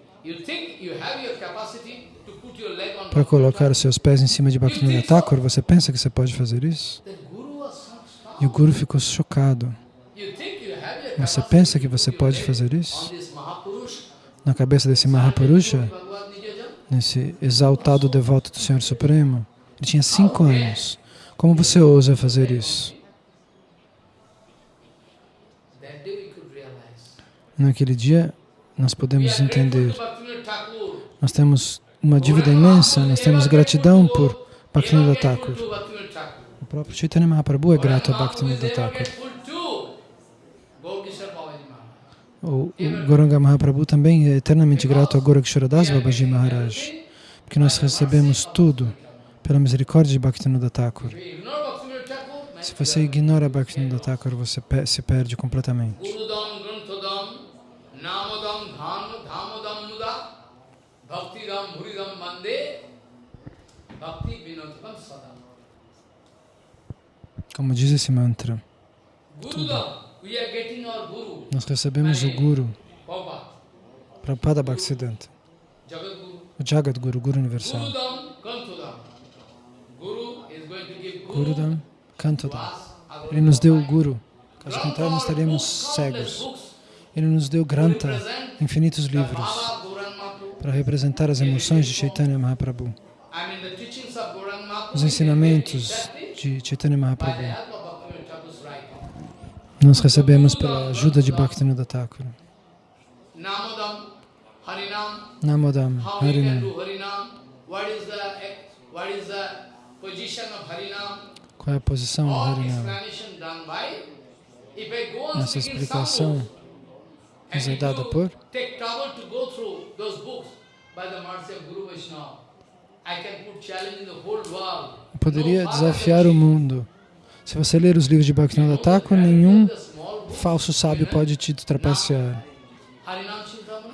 para colocar os seus pés em cima de Bhaktivinoda Thakur? Você pensa que você pode fazer isso? E o Guru ficou chocado. Você pensa que você pode fazer isso? Na cabeça desse Mahapurusha, nesse exaltado devoto do Senhor Supremo, ele tinha cinco anos. Como você ousa fazer isso? Naquele dia, nós podemos entender. Nós temos uma dívida imensa, nós temos gratidão por Bhaktivinoda Thakur. O próprio Chaitanya Mahaprabhu é grato a Bhaktivinoda Thakur. O, o Goranga Mahaprabhu também é eternamente grato a Goraksharadas Babaji Maharaj, porque nós recebemos tudo pela misericórdia de Bhaktivinoda Thakur. Se você ignora Bhaktivinoda Thakur, você se perde completamente. Como diz esse mantra, tudo. Nós recebemos o Guru, Prabhupada. Bhaktisiddhanta, o Jagat Guru, Guru Universal. Gurudam Kantodam. Ele nos deu o Guru, caso contrário nós estaríamos cegos. Ele nos deu Granta, infinitos livros, para representar as emoções de Chaitanya Mahaprabhu. Os ensinamentos de Chaitanya Mahaprabhu nós recebemos pela ajuda de Bhaktivinoda Thakur. Namodam, Harinam. Qual é a posição do Harinam? Essa explicação nos é dada por poderia desafiar o mundo. Se você ler os livros de Bhaktivinoda Thakur, nenhum falso sábio pode te trapacear.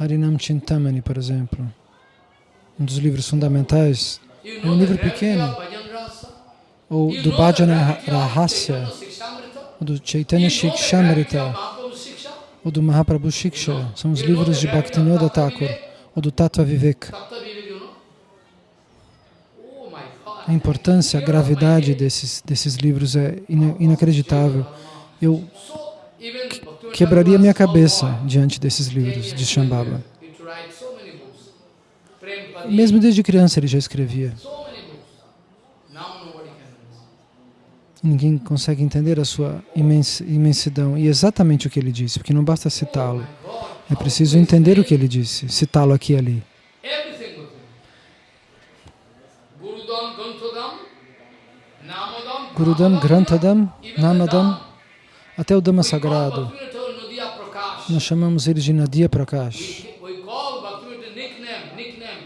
Harinam Chintamani, por exemplo, um dos livros fundamentais, é um livro pequeno, ou do Bhajana Rahasya, ou do Chaitanya Shikshamrita, ou do Mahaprabhu Shiksha, são os livros de Bhaktivinoda Thakur, ou do Tattva Vivek a importância, a gravidade desses, desses livros é inacreditável. Eu quebraria minha cabeça diante desses livros de Shambhava. Mesmo desde criança ele já escrevia. Ninguém consegue entender a sua imensidão. E exatamente o que ele disse, porque não basta citá-lo. É preciso entender o que ele disse, citá-lo aqui e ali. Gurudam, Grantadam, Namadam, até o Dhamma sagrado. Nós chamamos ele de Nadia Prakash.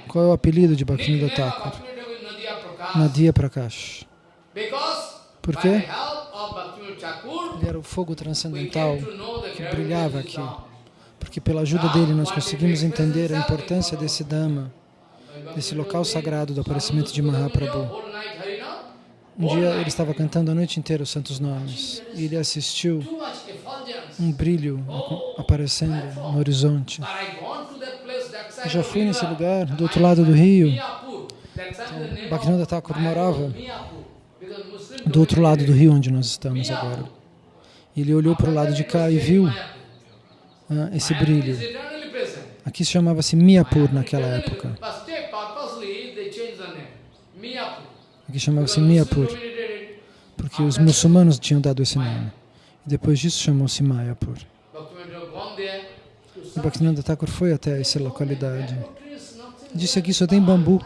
Qual é o apelido de Bhaktivinoda Thakur? Nadia Prakash. Por quê? Ele era o fogo transcendental que brilhava aqui. Porque pela ajuda dele nós conseguimos entender a importância desse Dhamma, desse local sagrado do aparecimento de Mahaprabhu. Um dia ele estava cantando a noite inteira os santos nomes e ele assistiu um brilho aparecendo no horizonte. Eu já fui nesse lugar, do outro lado do rio. Então, Bhaktivinoda Thakur morava do outro lado do rio onde nós estamos agora. Ele olhou para o lado de cá e viu ah, esse brilho. Aqui chamava-se Miyapur naquela época. Aqui chamava-se Miyapur, porque os muçulmanos tinham dado esse nome. E depois disso chamou-se Mayapur. E Bhaktivinoda Thakur foi até essa localidade. Disse aqui só tem bambu.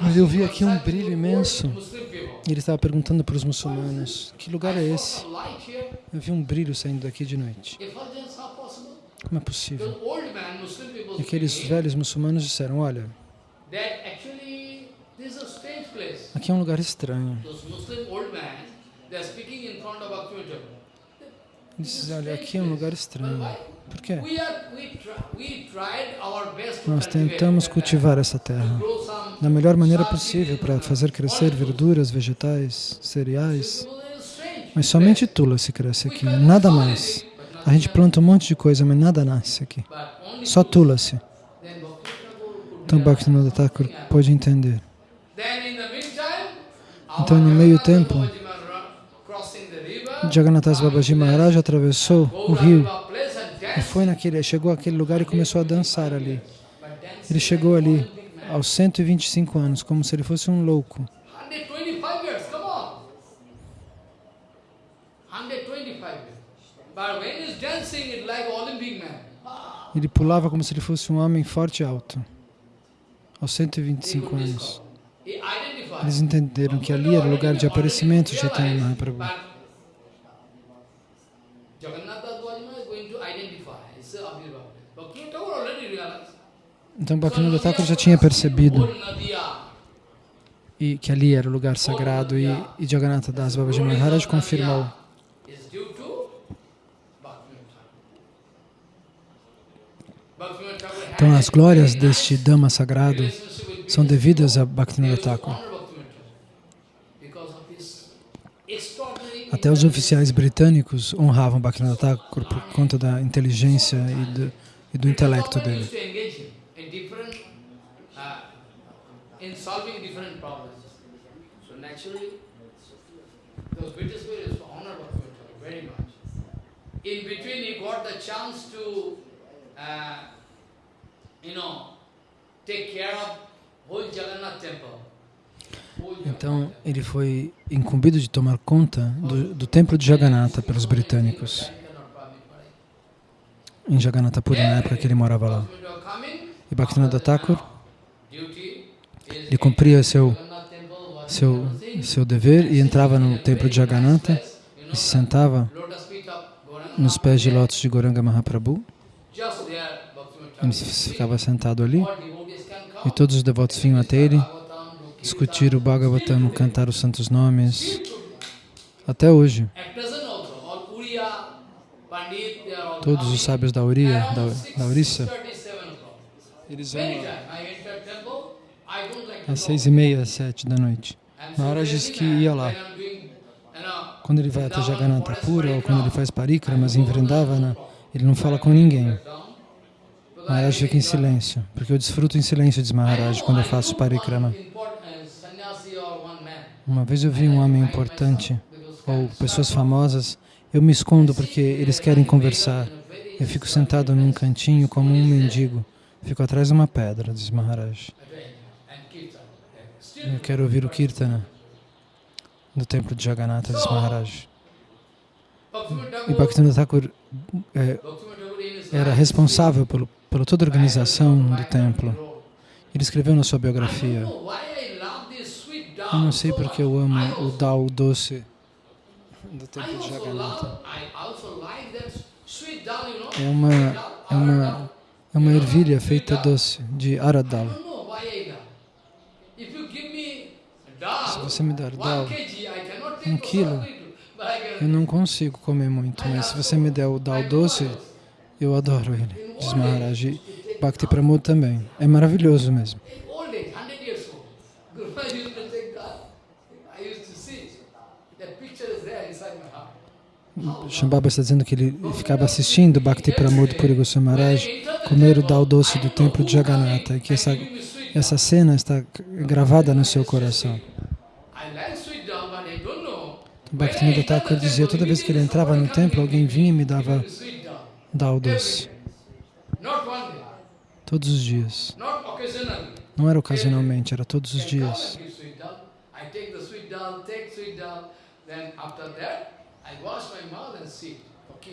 Mas eu vi aqui um brilho imenso. Ele estava perguntando para os muçulmanos, que lugar é esse? Eu vi um brilho saindo daqui de noite. Como é possível? E aqueles velhos muçulmanos disseram, olha, aqui é um lugar estranho. Eles olha, aqui é um lugar estranho. Por quê? Nós tentamos cultivar essa terra da melhor maneira possível para fazer crescer verduras, vegetais, cereais. Mas somente tula se cresce aqui, nada mais. A gente planta um monte de coisa, mas nada nasce aqui. Só tula-se. Então Bhaktivinoda Thakur pode entender. Então, no meio tempo, Jagannathas Babaji Maharaj atravessou o rio e foi naquele, chegou àquele lugar e começou a dançar ali. Ele chegou ali aos 125 anos, como se ele fosse um louco. Ele pulava como se ele fosse um homem forte e alto, aos 125 anos. Eles entenderam que ali era o lugar de aparecimento de Chaitanya Mahaprabhu. Então Bhaktivinoda Thakur já tinha percebido e que ali era o lugar sagrado e, e Jagannatha Das Babaji Maharaj confirmou. Então as glórias deste Dhamma sagrado são devidas a Bhaktivinoda Thakur. Até os oficiais britânicos honravam Bhaktivinoda Thakur por conta da inteligência e do, e do intelecto dele. chance uh, Então, ele foi incumbido de tomar conta do, do templo de Jagannatha pelos britânicos. Em Jagannatha Puri, na época que ele morava lá. E Bhaktivinoda Thakur ele cumpria seu, seu, seu dever e entrava no templo de Jagannatha e se sentava nos pés de lótus de Goranga Mahaprabhu. Ele ficava sentado ali e todos os devotos vinham até ele discutir o Bhagavatam, cantar os santos nomes, até hoje. Todos os sábios da Uriya, da, da eles vão às seis e meia, sete da noite. Maharaj disse que ia lá. Quando ele vai até Jagannatha Pura ou quando ele faz parikramas em Vrindavana, ele não fala com ninguém. Maharaj fica em silêncio, porque eu desfruto em silêncio, diz Maharaj, quando eu faço parikrama. Uma vez eu vi um homem importante, ou pessoas famosas, eu me escondo porque eles querem conversar. Eu fico sentado num cantinho como um mendigo. Fico atrás de uma pedra, diz Maharaj. Eu quero ouvir o Kirtana do templo de Jagannatha, disse Maharaj. E Bhaktivinoda Thakur é, era responsável pelo, pela toda a organização do templo. Ele escreveu na sua biografia, eu não sei porque eu amo o Dao doce do templo de Jagannatha. É uma, é uma, é uma ervilha feita doce, de aradal. Se você me dar dal, um quilo, eu não consigo comer muito, mas se você me der o dal doce, eu adoro ele, diz Maharaj. Bhakti Pramod também. É maravilhoso mesmo. Shambhava está dizendo que ele ficava assistindo Bhakti Pramod Puri Maharaj comer o dal doce do templo de Jagannatha que essa, essa cena está gravada no seu coração. Bhaktivinoda Thakur dizia, toda vez que ele entrava no templo, alguém vinha e me dava dal doce. Todos os dias. Não era ocasionalmente, era todos os dias.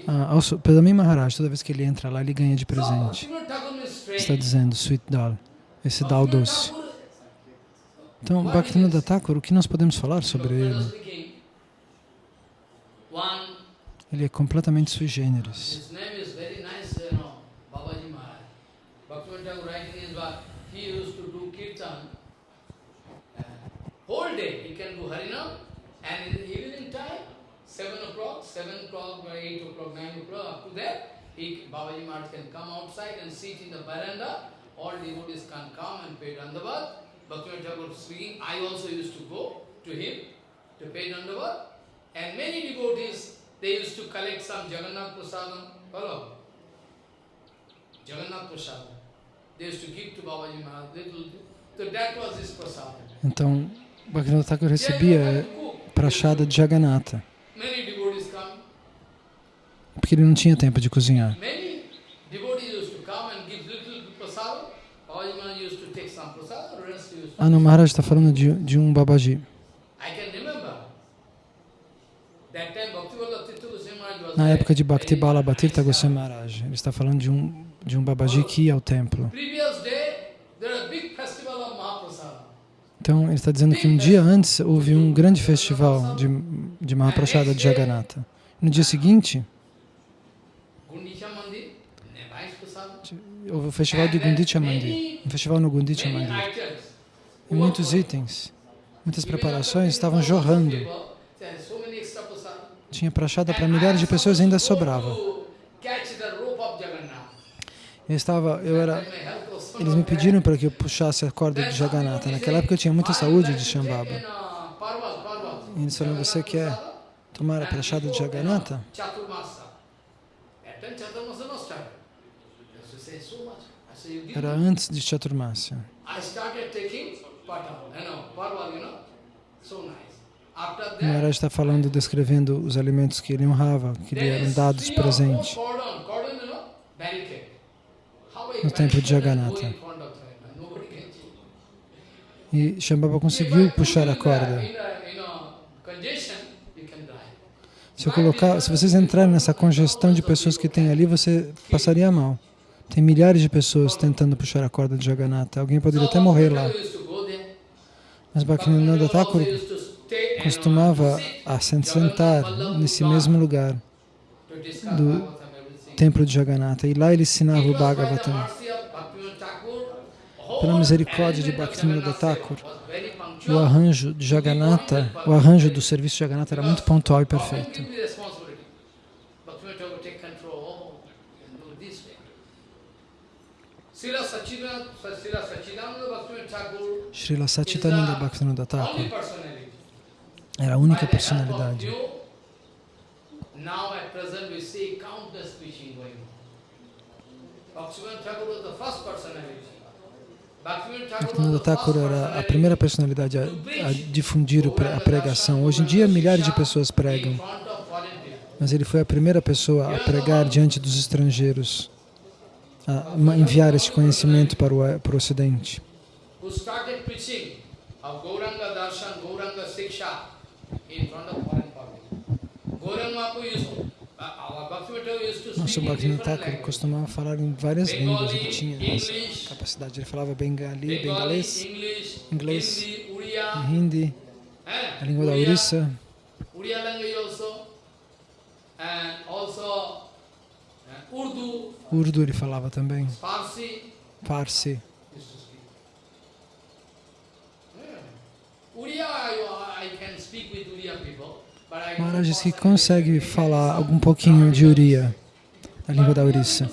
Ah, also, Pedami Maharaj, toda vez que ele entra lá, ele ganha de presente. Está dizendo, sweet dal, esse dal doce. Então, Bhaktivinoda Thakur, o que nós podemos falar sobre ele? Ele é completamente sui generis. Uh, whole day he can do Harinam and in the evening time, 7 o'clock, 7 o'clock, 8 o'clock, 9 o'clock, up to that, he, Babaji Maharaj can come outside and sit in the veranda. All devotees can come and pay Dandavat. Bhaktivinoda Thakur speaking, I also used to go to him to pay Dandavat. And many devotees, they used to collect some Jagannath Prasadam. Follow? Jagannath Prasadam. Então, Bhaktivinoda Thakur recebia prachada de Jagannatha. Porque ele não tinha tempo de cozinhar. Ah, não, Maharaj está falando de, de um babaji. Na época de Bhakti Bala Bhatirtha Goswami Maharaj, ele está falando de um, de um babaji que ia ao templo. Então, ele está dizendo que um dia antes houve um grande festival de, de Mahaprasada de Jagannatha. No dia seguinte, houve o festival de Gundicha Mandir, um festival no Gundicha Mandir. E muitos itens, muitas preparações estavam jorrando. Tinha prachada para milhares de pessoas e ainda sobrava. Eu estava, eu era eles me pediram para que eu puxasse a corda de Jagannatha. Naquela época eu tinha muita saúde de Shambhava. E eles falaram, você quer tomar a prachada de Jagannatha? Era antes de Chaturmasya. O Maharaj está falando, descrevendo os alimentos que ele honrava, que lhe eram dados presente no templo de Jagannatha. E Shambhava conseguiu puxar a corda. Se, colocar, se vocês entrarem nessa congestão de pessoas que tem ali, você passaria mal. Tem milhares de pessoas tentando puxar a corda de Jagannatha. Alguém poderia até morrer lá. Mas Bhaktivinoda Thakur costumava sentar nesse mesmo lugar do templo de Jagannatha. E lá ele ensinava o Bhagavatam. Pela misericórdia de Bhaktivinoda Thakur, o arranjo de Jagannatha, o arranjo do serviço de Jagannatha era muito pontual e perfeito. Srila Satchitananda Bhaktivinoda Thakur era a única personalidade. Now at present we see countless preaching going on. Bhaktivinoda Thakur was the first personality. Bhaktivinoda Thakur era a primeira personalidade a, a difundir a pregação. Hoje em dia, milhares de pessoas pregam. Mas ele foi a primeira pessoa a pregar diante dos estrangeiros, a enviar esse conhecimento para o, para o Ocidente. of Gauranga Darshan, Gauranga Siksha in front of Nosso Bhaktivinoda Thakur costumava falar em várias línguas, ele tinha essa capacidade. Ele falava bengali, bengalês, inglês, Hindi, eh, a língua da Orissa, uh, Urdu, ele falava também, Farsi. Uriya, I, I can speak with Uriya people, Maharaj diz que consegue falar algum pouquinho de Uriya, a língua da Maharaj.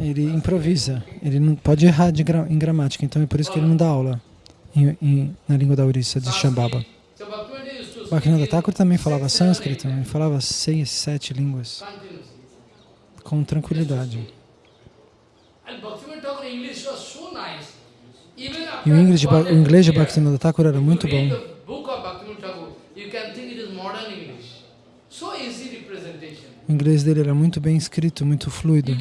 Ele improvisa, ele não pode errar gra- em gramática, então é por isso que ele não dá aula em- em- na língua da Orissa, de Shambhava. Bhaktivinoda Thakur também falava sânscrito, ele languages falava seis, sete línguas, com tranquilidade. E o inglês de, o inglês de Bhaktivinoda Thakur era muito bom. O inglês dele era muito bem escrito, muito fluido.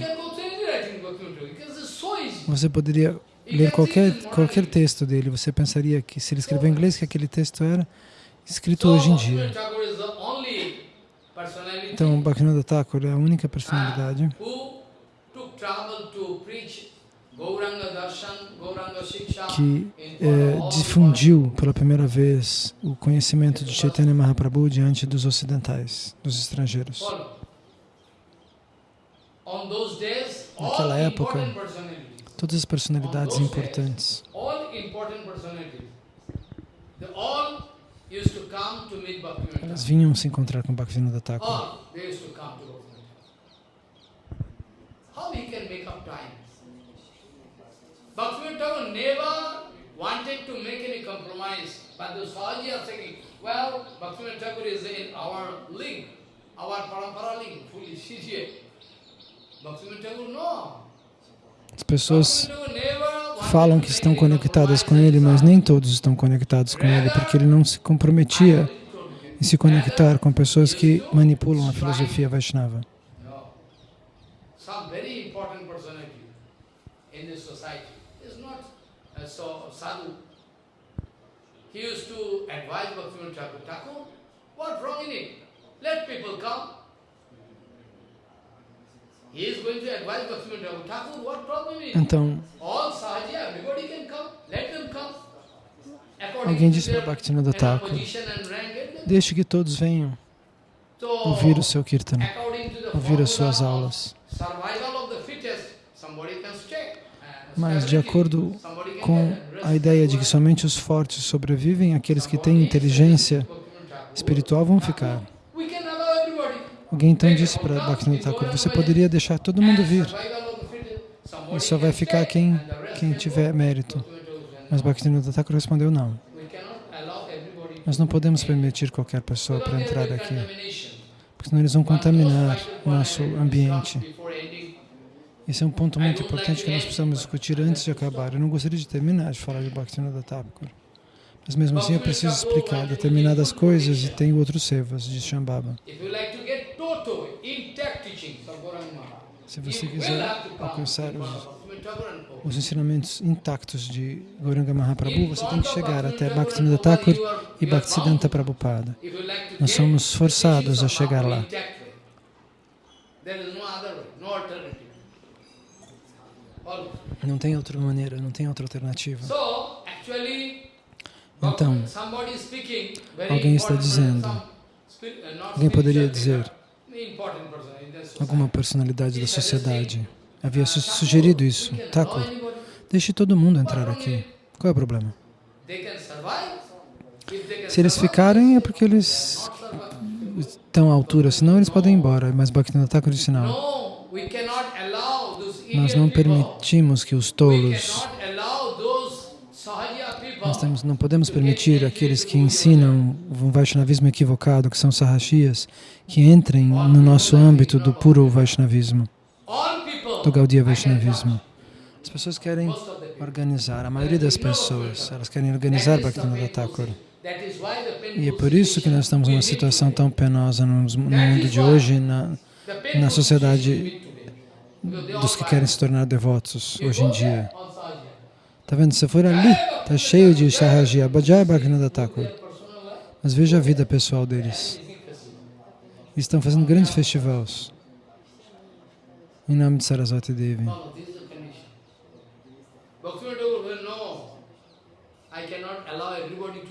Você poderia ler qualquer, qualquer texto dele, você pensaria que se ele escreveu em inglês, que aquele texto era escrito hoje em Bhaktivinoda dia. Então, Bhaktivinoda Thakur é a única personalidade who took trouble to preach Gauranga Darshan, Gauranga Shiksha que all difundiu pela primeira vez o conhecimento de Chaitanya Mahaprabhu diante dos ocidentais, dos estrangeiros. Naquela época, Todas as personalidades importantes, elas vinham se encontrar com Bhaktivinoda Thakur. How he can make up time? Bhaktivinoda never wanted to make any compromise, but the Sahaji are saying, well, Bhaktivinoda Thakur is in our link, our parampara link, foolish idiot. Bhaktivinoda Thakur, no. As pessoas falam que estão conectadas com ele, mas nem todos estão conectados com ele, porque ele não se comprometia em se conectar com pessoas que manipulam a filosofia Vaishnava. No. Some very important personality in this society is not uh, so sadhu. He used to advise Bhaktivinoda Thakur, Thakur, what wrong in it? Let people come. He is going to advise Bhaktivinoda Thakur, Thakur, what problem in it? Então, All sahaji, everybody can come. Let them come. Alguém to disse para Bhaktivinoda Thakur, deixe que todos venham ouvir o seu kirtana, the ouvir as suas aulas. Survival of the fittest, somebody can stay. and Mas, de acordo com a ideia de que somente os fortes sobrevivem, aqueles que têm inteligência espiritual vão ficar. Alguém então disse para Bhaktivinoda Thakur, você poderia deixar todo mundo vir, e só vai ficar quem, quem tiver mérito. Mas Bhaktivinoda Thakur respondeu não. Nós não podemos permitir qualquer pessoa para entrar aqui, porque senão eles vão contaminar o nosso ambiente. Esse é um ponto muito importante que nós precisamos discutir antes de acabar. Eu não gostaria de terminar de falar de Bhaktivinoda Thakur. Mas mesmo assim eu preciso explicar determinadas coisas e tem outros sevas de Shambhava. Se você quiser alcançar os, os ensinamentos intactos de Gauranga Mahaprabhu, você tem que chegar até Bhaktivinoda Thakur e Bhaktisiddhanta Prabhupada. Nós somos forçados a chegar lá. There is no other way, no alternative. Não tem outra maneira, não tem outra alternativa. Então, alguém está dizendo, uh, alguém poderia dizer, society. alguma personalidade da sociedade havia su- sugerido isso. Thakur, deixe todo mundo entrar aqui. Qual é o problema? Se eles ficarem é porque eles estão à altura, senão eles podem ir embora. Mas Bhaktivinoda Thakur disse não. No, we cannot allow those Nós não permitimos que os tolos, nós temos, não podemos permitir aqueles que ensinam um Vaishnavismo equivocado, que são sarrashias, que entrem no nosso âmbito do puro Vaishnavismo, do Gaudiya Vaishnavismo. As pessoas querem organizar, a maioria das pessoas, elas querem organizar Bhaktivinoda Thakur. E é por isso que nós estamos numa situação tão penosa no, mundo de hoje, na, na sociedade dos que querem se tornar devotos hoje em dia. all Sahaja. Tá vendo? Se for ali, tá cheio de Sahaji Abhajaya Bhaktivinoda Thakur. Mas veja a vida pessoal deles. Eles estão fazendo grandes festivais. Em nome de Saraswati Devi.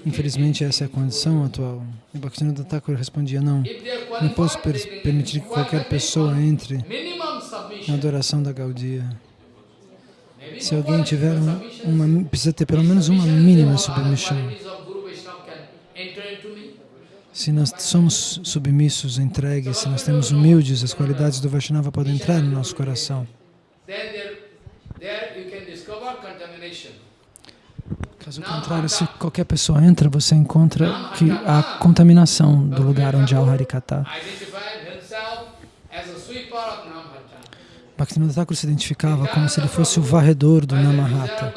Infelizmente essa é a condição atual. E Bhaktivinoda Thakur respondia, não, não posso per permitir que qualquer pessoa entre na adoração da Gaudia. Se alguém tiver uma, uma, precisa ter pelo menos uma mínima submissão. Se nós somos submissos, entregues, se nós temos humildes, as qualidades do Vaishnava podem entrar no nosso coração. Caso contrário, se qualquer pessoa entra, você encontra que há contaminação do lugar onde há o Harikata. Bhaktivinoda Thakur se identificava como se ele fosse o varredor do Namahata,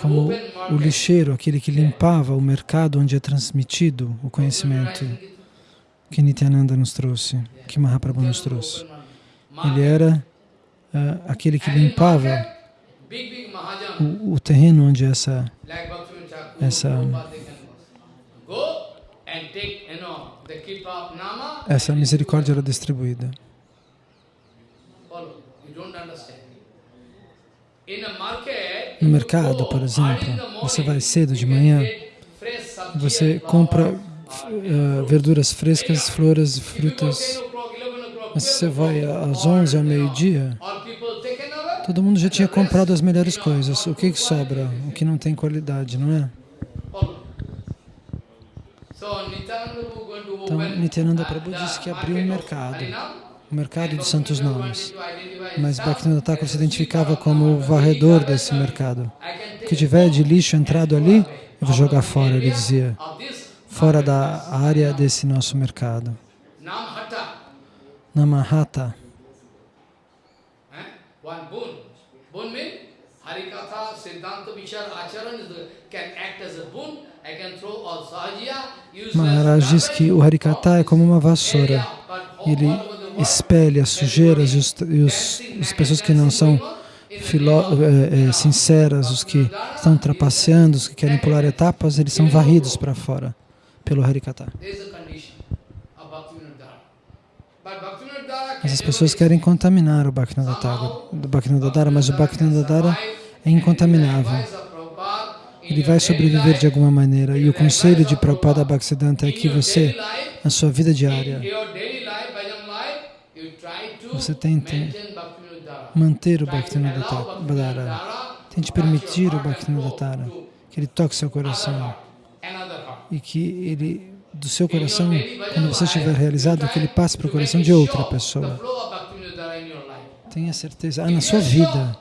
como o lixeiro, aquele que limpava o mercado onde é transmitido o conhecimento que Nityananda nos trouxe, que Mahaprabhu nos trouxe. Ele era uh, aquele que limpava o, o, terreno onde essa, essa, essa misericórdia era distribuída. No mercado, por exemplo, você vai cedo de manhã, você compra uh, verduras frescas, flores, frutas, mas você vai às 11 ao meio-dia, todo mundo já tinha comprado as melhores coisas. O que, que sobra? O que não tem qualidade, não é? Então, Nityananda Prabhu disse que abriu um mercado o mercado dos santos nomes. Mas Bhaktivinoda Thakur se identificava como o varredor desse mercado. O que tiver de lixo entrado ali, eu vou jogar fora, ele dizia, fora da área desse nosso mercado. Namahata. Maharaj diz que o Harikata é como uma vassoura. Ele espelha as sujeiras e, os, e os, as pessoas que não são filó, é, é, sinceras, os que estão trapaceando, os que querem pular etapas, eles são varridos para fora pelo Harikata. Mas as pessoas querem contaminar o Bhaktivinoda Dara, mas o Bhaktivinoda Dara é incontaminável. Ele vai sobreviver de alguma maneira. E o conselho de Prabhupada Bhaktisiddhanta é que você, na sua vida diária, você tente manter o Bhaktivinoda Tente permitir o Bhaktivinoda que ele toque seu coração e que ele, do seu coração, quando você estiver realizado, que ele passe para o coração de outra pessoa. Tenha certeza, ah, na sua vida,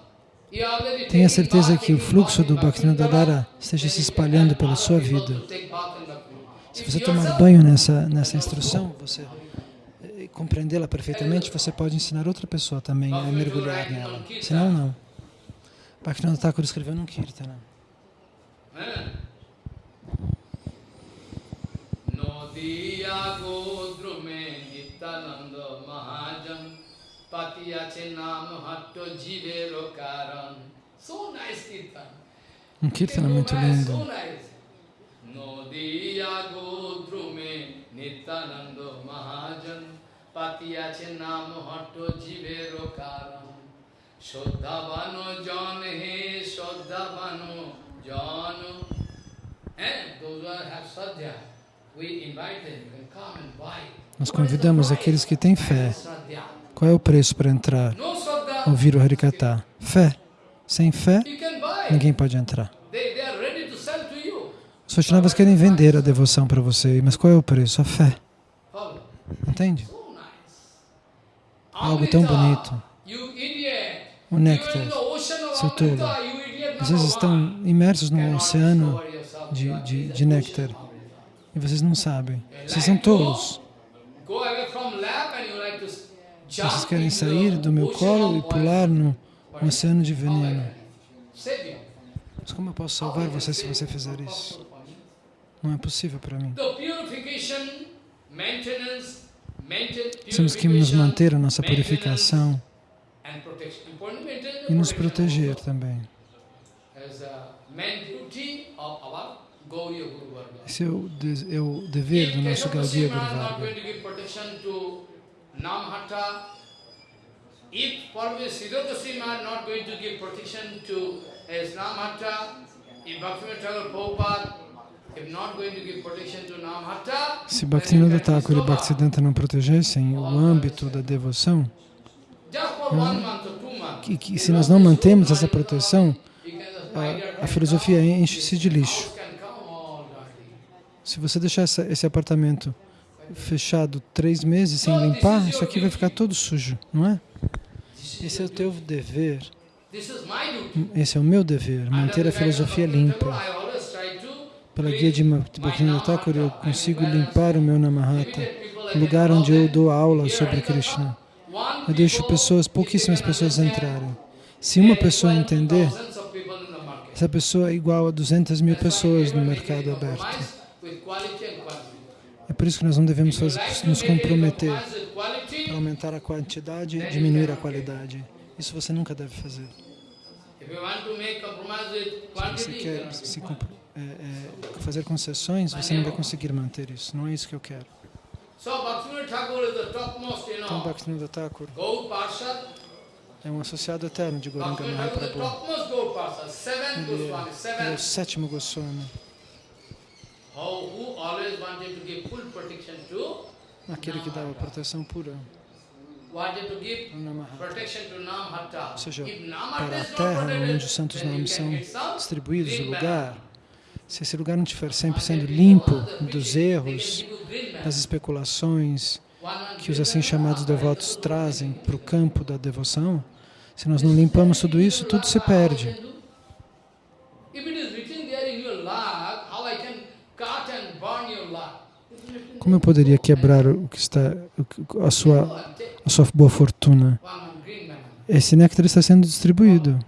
tenha certeza que o fluxo do Bhaktivinoda esteja se espalhando pela sua vida. Se você tomar banho nessa, nessa instrução, você compreendê-la perfeitamente, você pode ensinar outra pessoa também a mergulhar nela. Senão, não. Bhaktivinoda Thakur escreveu num Kirtana. দিয়া গোদ্রমে নিত্যানন্দ মহাজন আছে নাম হট্ট জীবের কারণ so nice kirtan kirtan muito lindo Nadia গোদ্রমে নিত্যানন্দ মহাজন পাতিয়াছে নাম হট্ট জীবের কারণ শ্রদ্ধাবান জন হে শ্রদ্ধাবান জন হ্যাঁ দোজ হ্যাঁ শ্রদ্ধা Nós convidamos aqueles que têm fé. Qual é o preço para entrar? Ouvir o Harikata. Fé. Sem fé, ninguém pode entrar. Os Vaishnavas querem vender a devoção para você, mas qual é o preço? A fé. Entende? algo tão bonito. O néctar, seu tolo. Vocês estão imersos num oceano de, de, de néctar e vocês não sabem. Vocês são tolos. Vocês querem sair do meu colo e pular no oceano de veneno. Mas como eu posso salvar você se você fizer isso? Não é possível para mim. Temos que nos manter a nossa purificação e nos proteger também. Esse é o, de, é o dever do nosso Gaudiya Guru Varga. If probably Siddhartha not going to give protection to as Namhatta, if Bhaktivinoda Thakur Prabhupada se Bhaktivinoda Thakur e Bhaktisiddhanta não protegessem o âmbito da devoção, que, que, se nós não mantemos essa proteção, a, a filosofia enche-se de lixo. Se você deixar essa, esse apartamento fechado três meses sem limpar, isso aqui vai ficar todo sujo, não é? Esse é o teu dever. Esse é o meu dever, manter a filosofia limpa. Pela guia de Bhaktivinoda Thakur, eu consigo limpar o meu Namahata, o lugar onde eu dou aula sobre Krishna. Eu deixo pessoas, pouquíssimas pessoas entrarem. Se uma pessoa entender, essa pessoa é igual a 200 mil pessoas no mercado aberto. É por isso que nós não devemos fazer, nos comprometer para aumentar a quantidade e diminuir a qualidade. Isso você nunca deve fazer. Se você quer se, é, é, fazer concessões, você não vai conseguir manter isso. Não é isso que eu quero. Então, Bhaktivinoda Thakur é um associado eterno de Gauranga Mahaprabhu. Ele é, é o sétimo Goswami. Aquele que dava proteção pura. Ou seja, para a terra onde os santos nomes são distribuídos, o lugar, se esse lugar não estiver sempre sendo limpo dos erros, das especulações que os assim chamados devotos trazem para o campo da devoção, se nós não limpamos tudo isso, tudo se perde. Como eu poderia quebrar o que está, a sua, a sua boa fortuna? Esse néctar está sendo distribuído.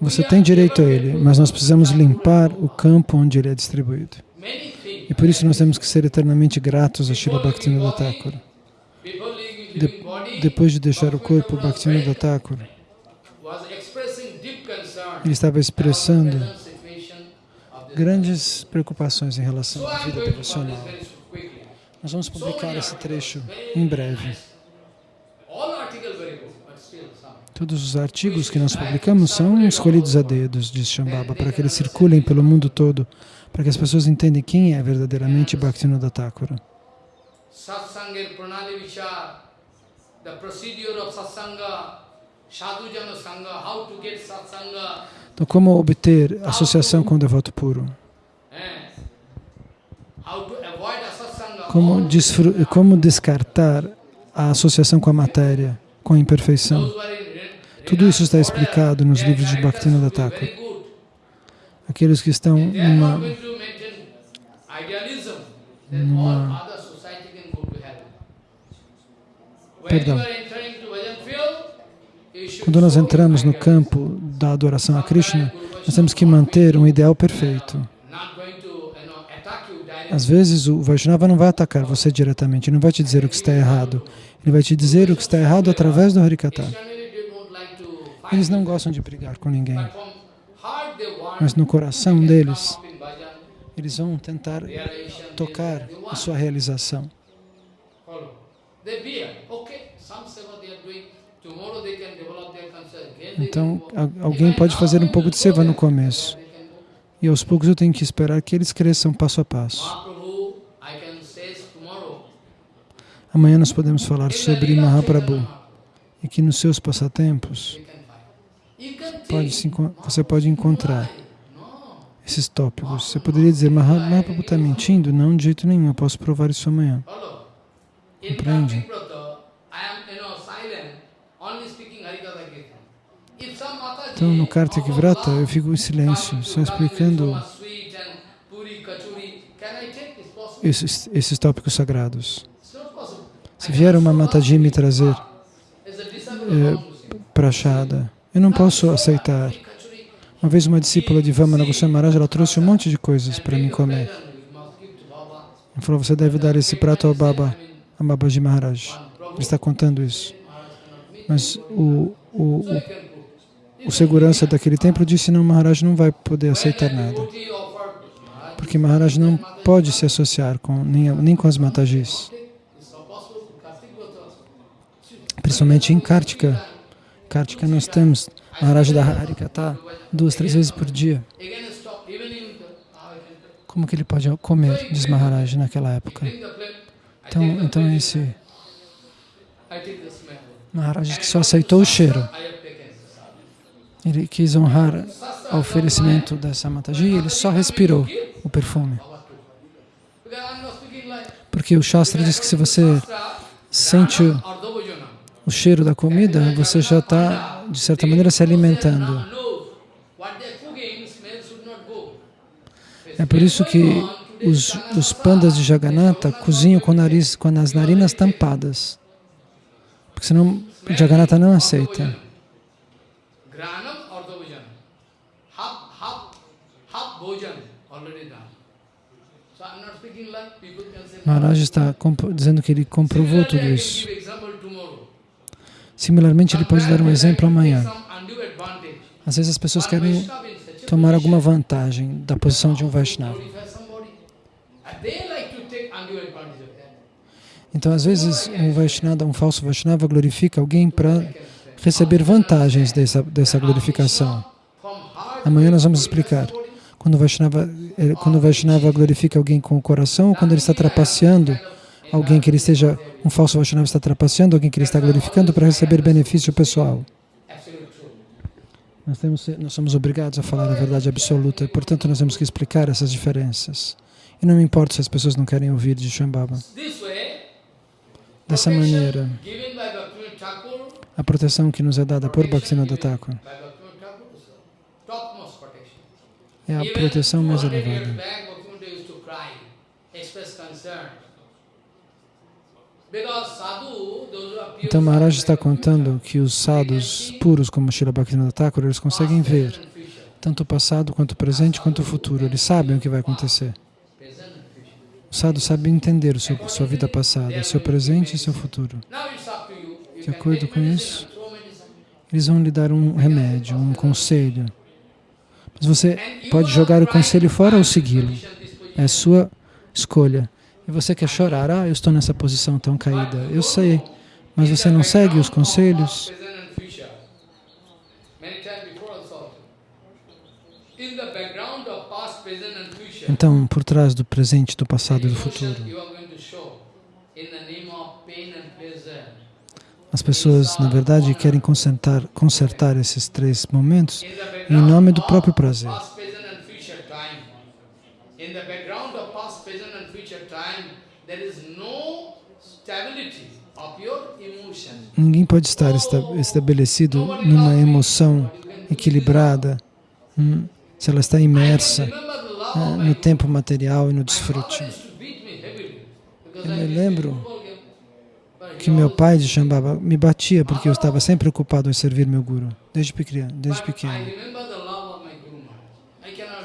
Você tem direito a ele, mas nós precisamos limpar o campo onde ele é distribuído. E por isso nós temos que ser eternamente gratos a Srila Bhaktivinoda Thakur. De, depois de deixar o corpo, Bhaktivinoda Thakur, ele estava expressando grandes preocupações em relação à vida devocional. Nós vamos publicar esse trecho em breve. Todos os artigos que nós publicamos são escolhidos a dedos, diz Shambhava, para que eles circulem pelo mundo todo, para que as pessoas entendam quem é verdadeiramente Bhaktivinoda Thakura. Então, como obter associação com o devoto puro? Como, como descartar a associação com a matéria, com a imperfeição? Tudo isso está explicado nos livros de Bhaktivinoda Thakur. Aqueles que estão numa, numa perdão, quando nós entramos no campo da adoração a Krishna, nós temos que manter um ideal perfeito. Às vezes o Vaishnava não vai atacar você diretamente, não vai te dizer o que está errado. Ele vai te dizer o que está errado através do Harikata. Eles não gostam de brigar com ninguém. Mas no coração deles, eles vão tentar tocar a sua realização. Então, alguém pode fazer um pouco de seva no começo. E aos poucos eu tenho que esperar que eles cresçam passo a passo. Amanhã nós podemos falar sobre Mahaprabhu e que nos seus passatempos pode se, você pode encontrar esses tópicos. Você poderia dizer, Mahaprabhu está mentindo? Não, de jeito nenhum, eu posso provar isso amanhã. Compreende? Então, no Kartik Vrata, eu fico em silêncio, só explicando esses, esses tópicos sagrados. Se vier uma Mataji me trazer é, prachada, eu não posso aceitar. Uma vez uma discípula de Vamana Goswami Maharaj, ela trouxe um monte de coisas para mim comer. Ela falou, você deve dar esse prato ao Baba, a Babaji Maharaj. Ele está contando isso. Mas o, o, o, o segurança daquele templo disse, não, Maharaj não vai poder aceitar nada. Porque Maharaj não pode se associar com, nem, nem com as Matajis. Principalmente em Kartika. Kartika nós temos Maharaj da Harikata duas, três vezes por dia. Como que ele pode comer, diz Maharaj naquela época. Então, então esse Maharaj só aceitou o cheiro. Ele quis honrar o oferecimento dessa Mataji e ele só respirou o perfume. Porque o Shastra diz que se você sente o cheiro da comida, você já está, de certa maneira, se alimentando. É por isso que os, os pandas de Jagannatha cozinham com, nariz, com as narinas tampadas. Porque senão Jagannatha não aceita. Maharaj está dizendo que ele comprovou tudo isso. Similarmente, ele pode dar um exemplo amanhã. Às vezes as pessoas querem tomar alguma vantagem da posição de um Vaishnava. Então, às vezes, um Vaishnava, um falso Vaishnava glorifica alguém para receber vantagens dessa, dessa glorificação. Amanhã nós vamos explicar. Quando o, Vaishnava, quando o Vaishnava glorifica alguém com o coração, ou quando ele está trapaceando alguém que ele esteja, um falso Vaishnava está trapaceando alguém que ele está glorificando para receber benefício pessoal. Nós, temos, nós somos obrigados a falar a verdade absoluta e, portanto, nós temos que explicar essas diferenças. E não me importa se as pessoas não querem ouvir de Shambhava. Dessa maneira, a proteção que nos é dada por Bhaktivinoda Thakur é a proteção mais elevada. Então Maharaj está contando que os sadhus puros como Srila Bhaktivinoda Thakur, eles conseguem ver tanto o passado, quanto o presente, quanto o futuro. Eles sabem o que vai acontecer. O sadhu sabe entender seu, sua vida passada, seu presente e seu futuro. De acordo com isso, eles vão lhe dar um remédio, um conselho. Mas você pode jogar o conselho fora ou segui-lo. É sua escolha. E você quer chorar, ah, eu estou nessa posição tão caída. Eu sei, mas você não segue os conselhos. Então, por trás do presente, do passado e do futuro, as pessoas, na verdade, querem consertar, consertar esses três momentos em nome do próprio prazer. Ninguém pode estar estabelecido numa emoção equilibrada hum, se ela está imersa ah, no tempo material e no desfrute. Eu me lembro que meu pai de Shambhava me batia porque eu estava sempre ocupado em servir meu Guru, desde pequeno. Desde pequeno.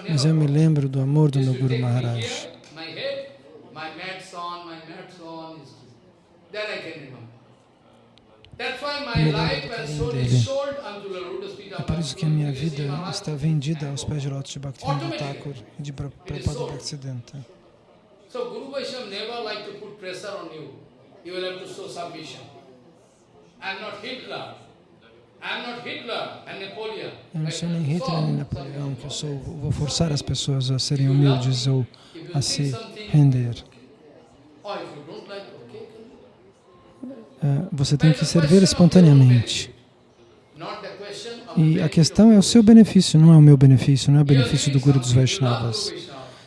Mas eu me lembro do amor do meu Guru Maharaj. É por isso que a minha vida está vendida aos pés de lotos de Bhaktivinoda Thakur e de Prabhupada Bhaktisiddhanta. So Guru Vaishnava never like to put pressure on you. You will have to show submission. I am not Hitler. Eu não sou nem Hitler nem Napoleão, que eu sou, vou forçar as pessoas a serem humildes ou a se render. É, você tem que servir espontaneamente. E a questão é o seu benefício, não é o meu benefício, não é o benefício do Guru dos Vaishnavas.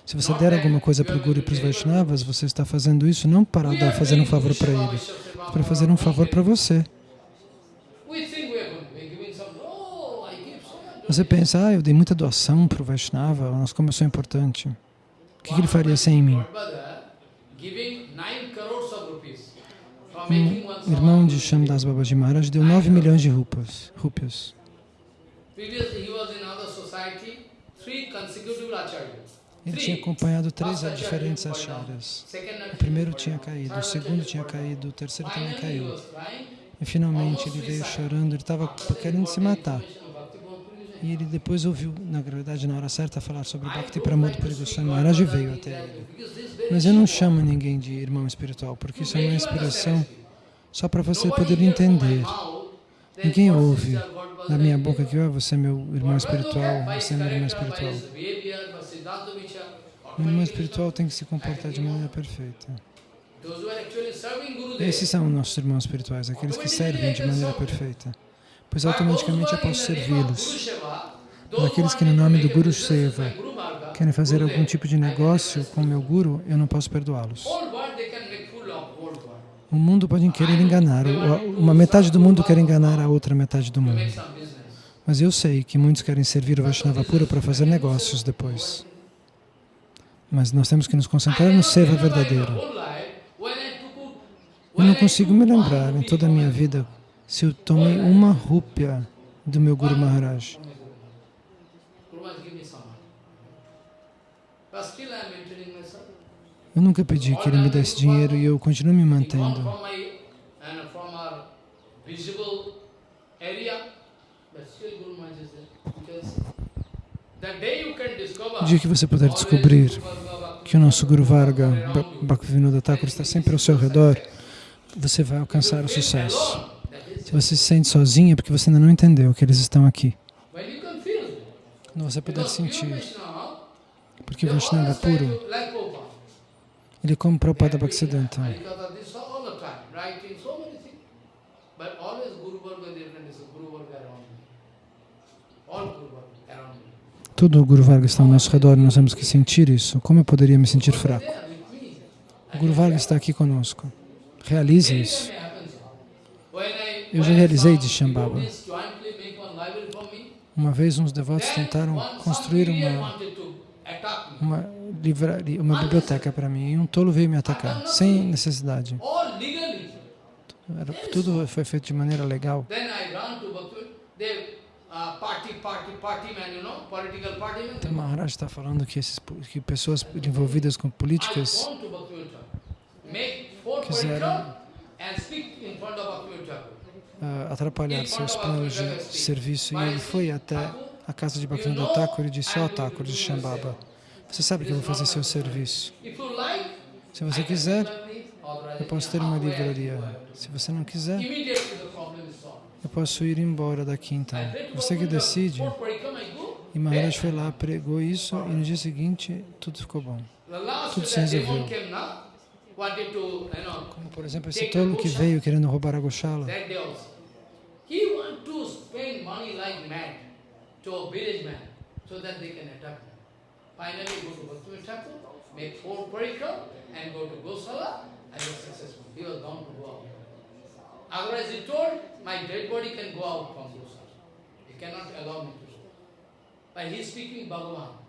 Se você der alguma coisa para o Guru e para os Vaishnavas, você está fazendo isso não para dar, fazer um favor para ele, mas para fazer um favor para você. Você pensa, ah, eu dei muita doação para o Vaishnava, nossa, como eu sou importante. O que, que ele faria sem mim? Um irmão de Shamdas Babaji Maharaj deu 9 milhões de rupas, rupias. Ele tinha acompanhado três diferentes acharyas. O primeiro tinha caído, o segundo tinha caído, o terceiro também caiu. E finalmente ele veio chorando, ele estava querendo se matar. E ele depois ouviu, na verdade, na hora certa, falar sobre Bhakti Pramod Puri Goswami Maharaj e veio até ele. Mas eu não chamo ninguém de irmão espiritual, porque isso é uma inspiração só para você poder entender. Ninguém ouve da minha boca que oh, você é meu irmão espiritual, você é meu irmão espiritual. O irmão espiritual tem que se comportar de maneira perfeita. Esses são nossos irmãos espirituais, aqueles que servem de maneira perfeita pois automaticamente eu posso servi-los. Aqueles que no nome do Guru Seva querem fazer algum tipo de negócio com o meu Guru, eu não posso perdoá-los. O mundo pode querer enganar, uma metade do mundo quer enganar a outra metade do mundo. Mas eu sei que muitos querem servir o Vaishnava pura para fazer negócios depois. Mas nós temos que nos concentrar no Seva verdadeiro. Eu não consigo me lembrar em toda a minha vida se eu tomei uma rúpia do meu Guru Maharaj. Eu nunca pedi que ele me desse dinheiro e eu continuo me mantendo. O dia que você puder descobrir que o nosso Guru Varga, Bhaktivinoda Thakur, está sempre ao seu redor, você vai alcançar o sucesso. Se você se sente sozinho é porque você ainda não entendeu que eles estão aqui. Quando você puder sentir, porque Vaishnava puro, ele é como Prabhupada Bhaktisiddhanta. Todo o Guru Varga está ao nosso redor e nós temos que sentir isso. Como eu poderia me sentir fraco? O Guru Varga está aqui conosco. Realize isso. Eu já realizei de Shambhava. Uma vez uns devotos tentaram construir uma, uma, uma biblioteca para mim e um tolo veio me atacar, sem necessidade. Era, tudo foi feito de maneira legal. Então Maharaj está falando que, esses, que pessoas envolvidas com políticas quiseram uh, atrapalhar seus planos de serviço. E ele foi até a casa de Bhaktivinoda Thakur e disse, ó oh, Thakur de Shambhava, você sabe que eu vou fazer seu serviço. Se você quiser, eu posso ter uma livraria. Se você não quiser, eu posso ir embora daqui então. Você que decide. E Maharaj foi lá, pregou isso e no dia seguinte tudo ficou bom. Tudo se resolveu. Como por exemplo esse tolo que veio querendo roubar a Goshala. Finally, go to Bhaktivinoda Thakur, make four parikram and go to Gosala and was successful. He was bound to go out. Otherwise, he told, my dead body can go out from Gosala. He cannot allow me to go. But he is speaking Bhagavan.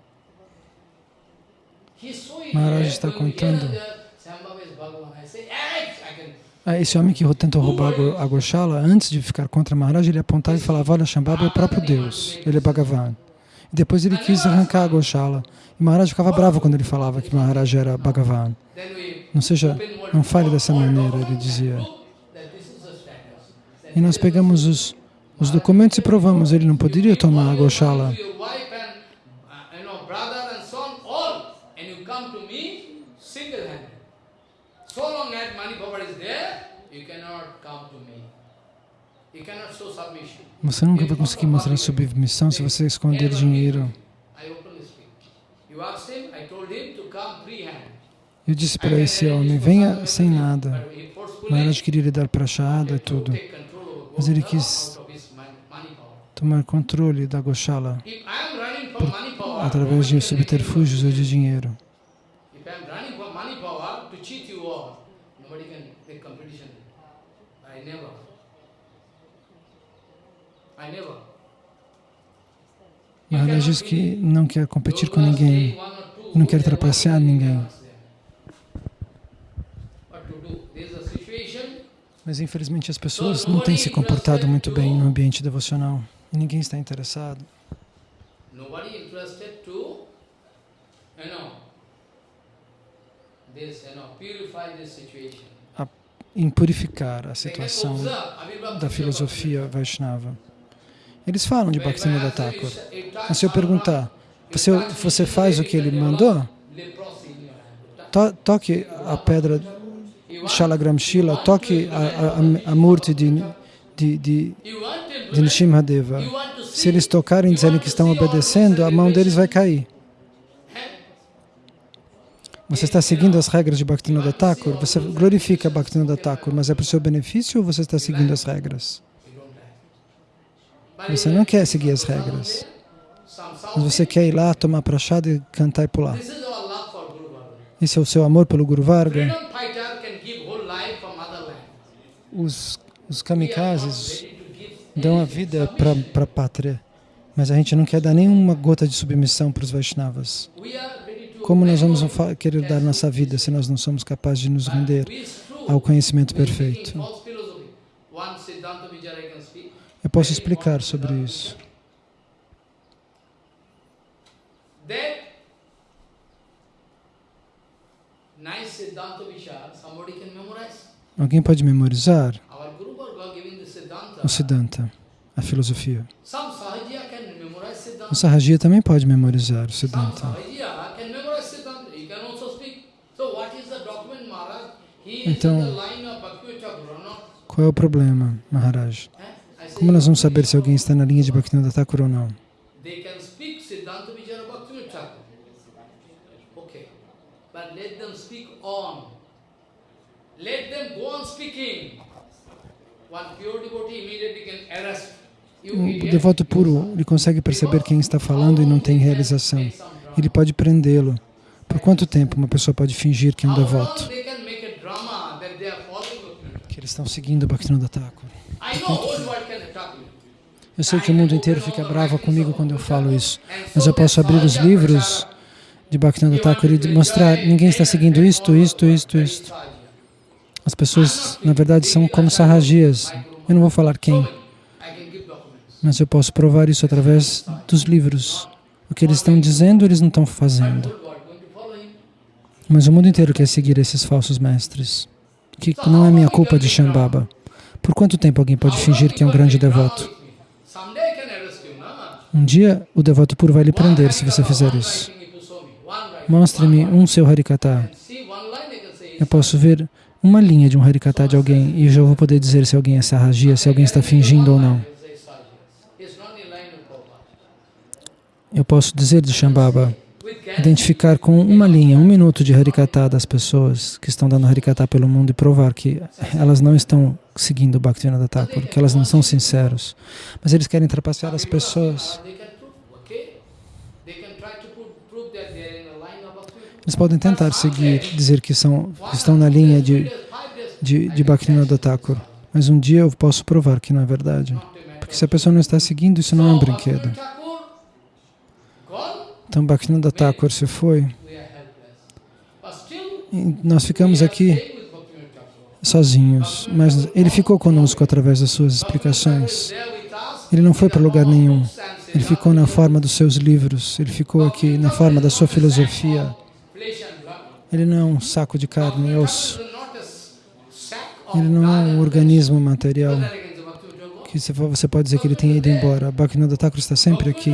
Maharaj está contando. Ah, esse homem que tentou roubar a Goshala, antes de ficar contra Maharaj, ele apontava e falava, olha, Shambhava é o próprio Deus, ele é Bhagavan. E depois ele quis arrancar a Goshala. E Maharaj ficava bravo quando ele falava que Maharaj era Bhagavan. Não seja, não fale dessa maneira, ele dizia. E nós pegamos os, os documentos e provamos, ele não poderia tomar a Goshala. Você nunca vai conseguir mostrar submissão se você esconder dinheiro. Eu disse para esse homem, venha sem nada. Maharaj queria lhe dar prachada e tudo. Mas ele quis tomar controle da Goshala por, através de subterfúgios ou de dinheiro. Maharaj diz que não quer competir com ninguém, não quer trapacear ninguém. Mas infelizmente as pessoas não têm se comportado muito bem no ambiente devocional e ninguém está interessado. em purificar a situação da filosofia Vaishnava. Eles falam de Bhaktivinoda Thakur. Mas se eu perguntar, você, você faz o que ele mandou? To, toque a pedra Shalagram Shila, toque a, a, a Murti de, de, de, de Nishimhadeva. Se eles tocarem disserem que estão obedecendo, a mão deles vai cair. Você está seguindo as regras de Bhaktivinoda Thakur? Você glorifica Bhaktivinoda Thakur, mas é para o seu benefício ou você está seguindo as regras? Você não quer seguir as regras. Mas você quer ir lá, tomar prachada e cantar e pular. Esse é o seu amor pelo Guru Varga. Os, os kamikazes dão a vida para a pátria, mas a gente não quer dar nenhuma gota de submissão para os Vaishnavas. Como nós vamos querer dar nossa vida se nós não somos capazes de nos render ao conhecimento perfeito? Eu posso explicar sobre isso. Alguém pode memorizar? O Siddhanta, a filosofia. O Sahajiya também pode memorizar o Siddhanta. Então, qual é o problema, Maharaj? Como nós vamos saber se alguém está na linha de Bhaktivinoda Thakur ou não? O devoto puro, ele consegue perceber quem está falando e não tem realização. Ele pode prendê-lo. Por quanto tempo uma pessoa pode fingir que é um devoto? Que eles estão seguindo o Bhaktivinoda Thakur. Eu sei que o mundo inteiro fica bravo comigo quando eu falo isso, mas eu posso abrir os livros de Bhaktivinoda Thakur e mostrar, ninguém está seguindo isto, isto, isto, isto. As pessoas, na verdade, são como sarrajias. Eu não vou falar quem, mas eu posso provar isso através dos livros. O que eles estão dizendo, eles não estão fazendo. Mas o mundo inteiro quer seguir esses falsos mestres, que não é minha culpa de Shambhava. Por quanto tempo alguém pode fingir que é um grande devoto? Um dia o devoto puro vai lhe prender se você fizer isso. Mostre-me um seu Harikata. Eu posso ver uma linha de um Harikata de alguém e já vou poder dizer se alguém é sarragia, se alguém está fingindo ou não. Eu posso dizer de Shambhava, identificar com uma linha, um minuto de Harikata das pessoas que estão dando Harikata pelo mundo e provar que elas não estão seguindo o Bhaktivinoda Thakur, que elas não são sinceros. Mas eles querem trapacear as pessoas. Eles podem tentar seguir, dizer que, são, estão na linha de, de, de Bhaktivinoda Thakur, mas um dia eu posso provar que não é verdade. Porque se a pessoa não está seguindo, isso não é um brinquedo. Então Bhaktivinoda Thakur se foi. E nós ficamos aqui sozinhos, mas ele ficou conosco através das suas explicações. Ele não foi para lugar nenhum. Ele ficou na forma dos seus livros, ele ficou aqui na forma da sua filosofia. Ele não é um saco de carne e osso. Ele não é um organismo material. Que você pode dizer que ele tenha ido embora. Bhaktivinoda Thakur está sempre aqui,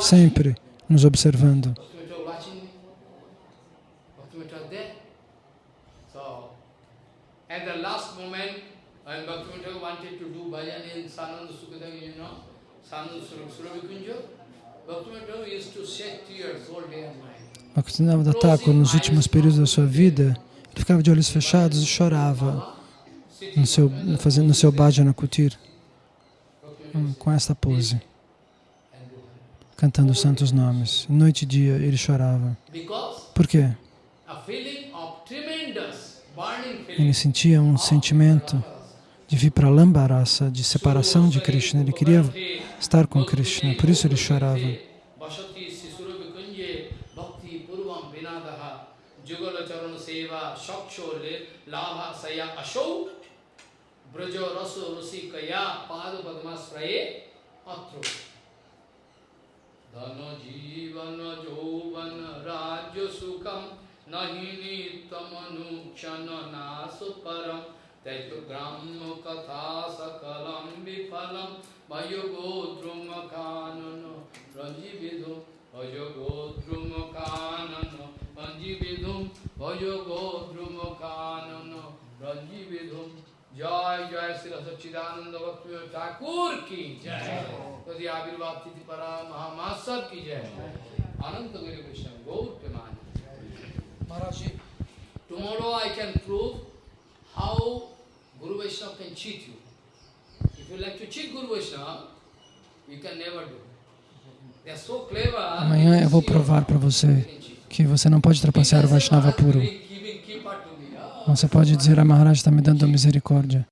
sempre nos observando. Bhaktivinoda Thakur, nos últimos períodos da sua vida, ele ficava de olhos fechados e chorava no seu, fazendo, no seu bhajana kutir, com esta pose, cantando os santos nomes. Noite e dia ele chorava. Por quê? Ele sentia um sentimento de vir para Lambarasa, de separação de Krishna. Ele queria estar com Krishna, por isso ele chorava. Dana jivana jovana rajya sukham nahini tamanu त्यजु ब्रह्म कथा सकलम विफलम भयो गोद्रुम कानन रंजीविधुम भयो गोद्रुम कानन रंजीविधुम भयो गोद्रुम कानन रंजीविधुम जय जय श्री सच्चिदानंद भक्त ठाकुर की जय यदि आविर्भाव तिथि परा महामासव की जय अनंत गुरु कृष्ण गौर के मान महाराज tomorrow I can prove how Guru Vaishnava can cheat you. If you like to cheat Guru Vaishnava, you can never do. They are so clever. amanhã eu vou provar para você que você não pode trapacear o Vaishnava puro. Ah, Você pode dizer, a Maharaj está me dando misericórdia.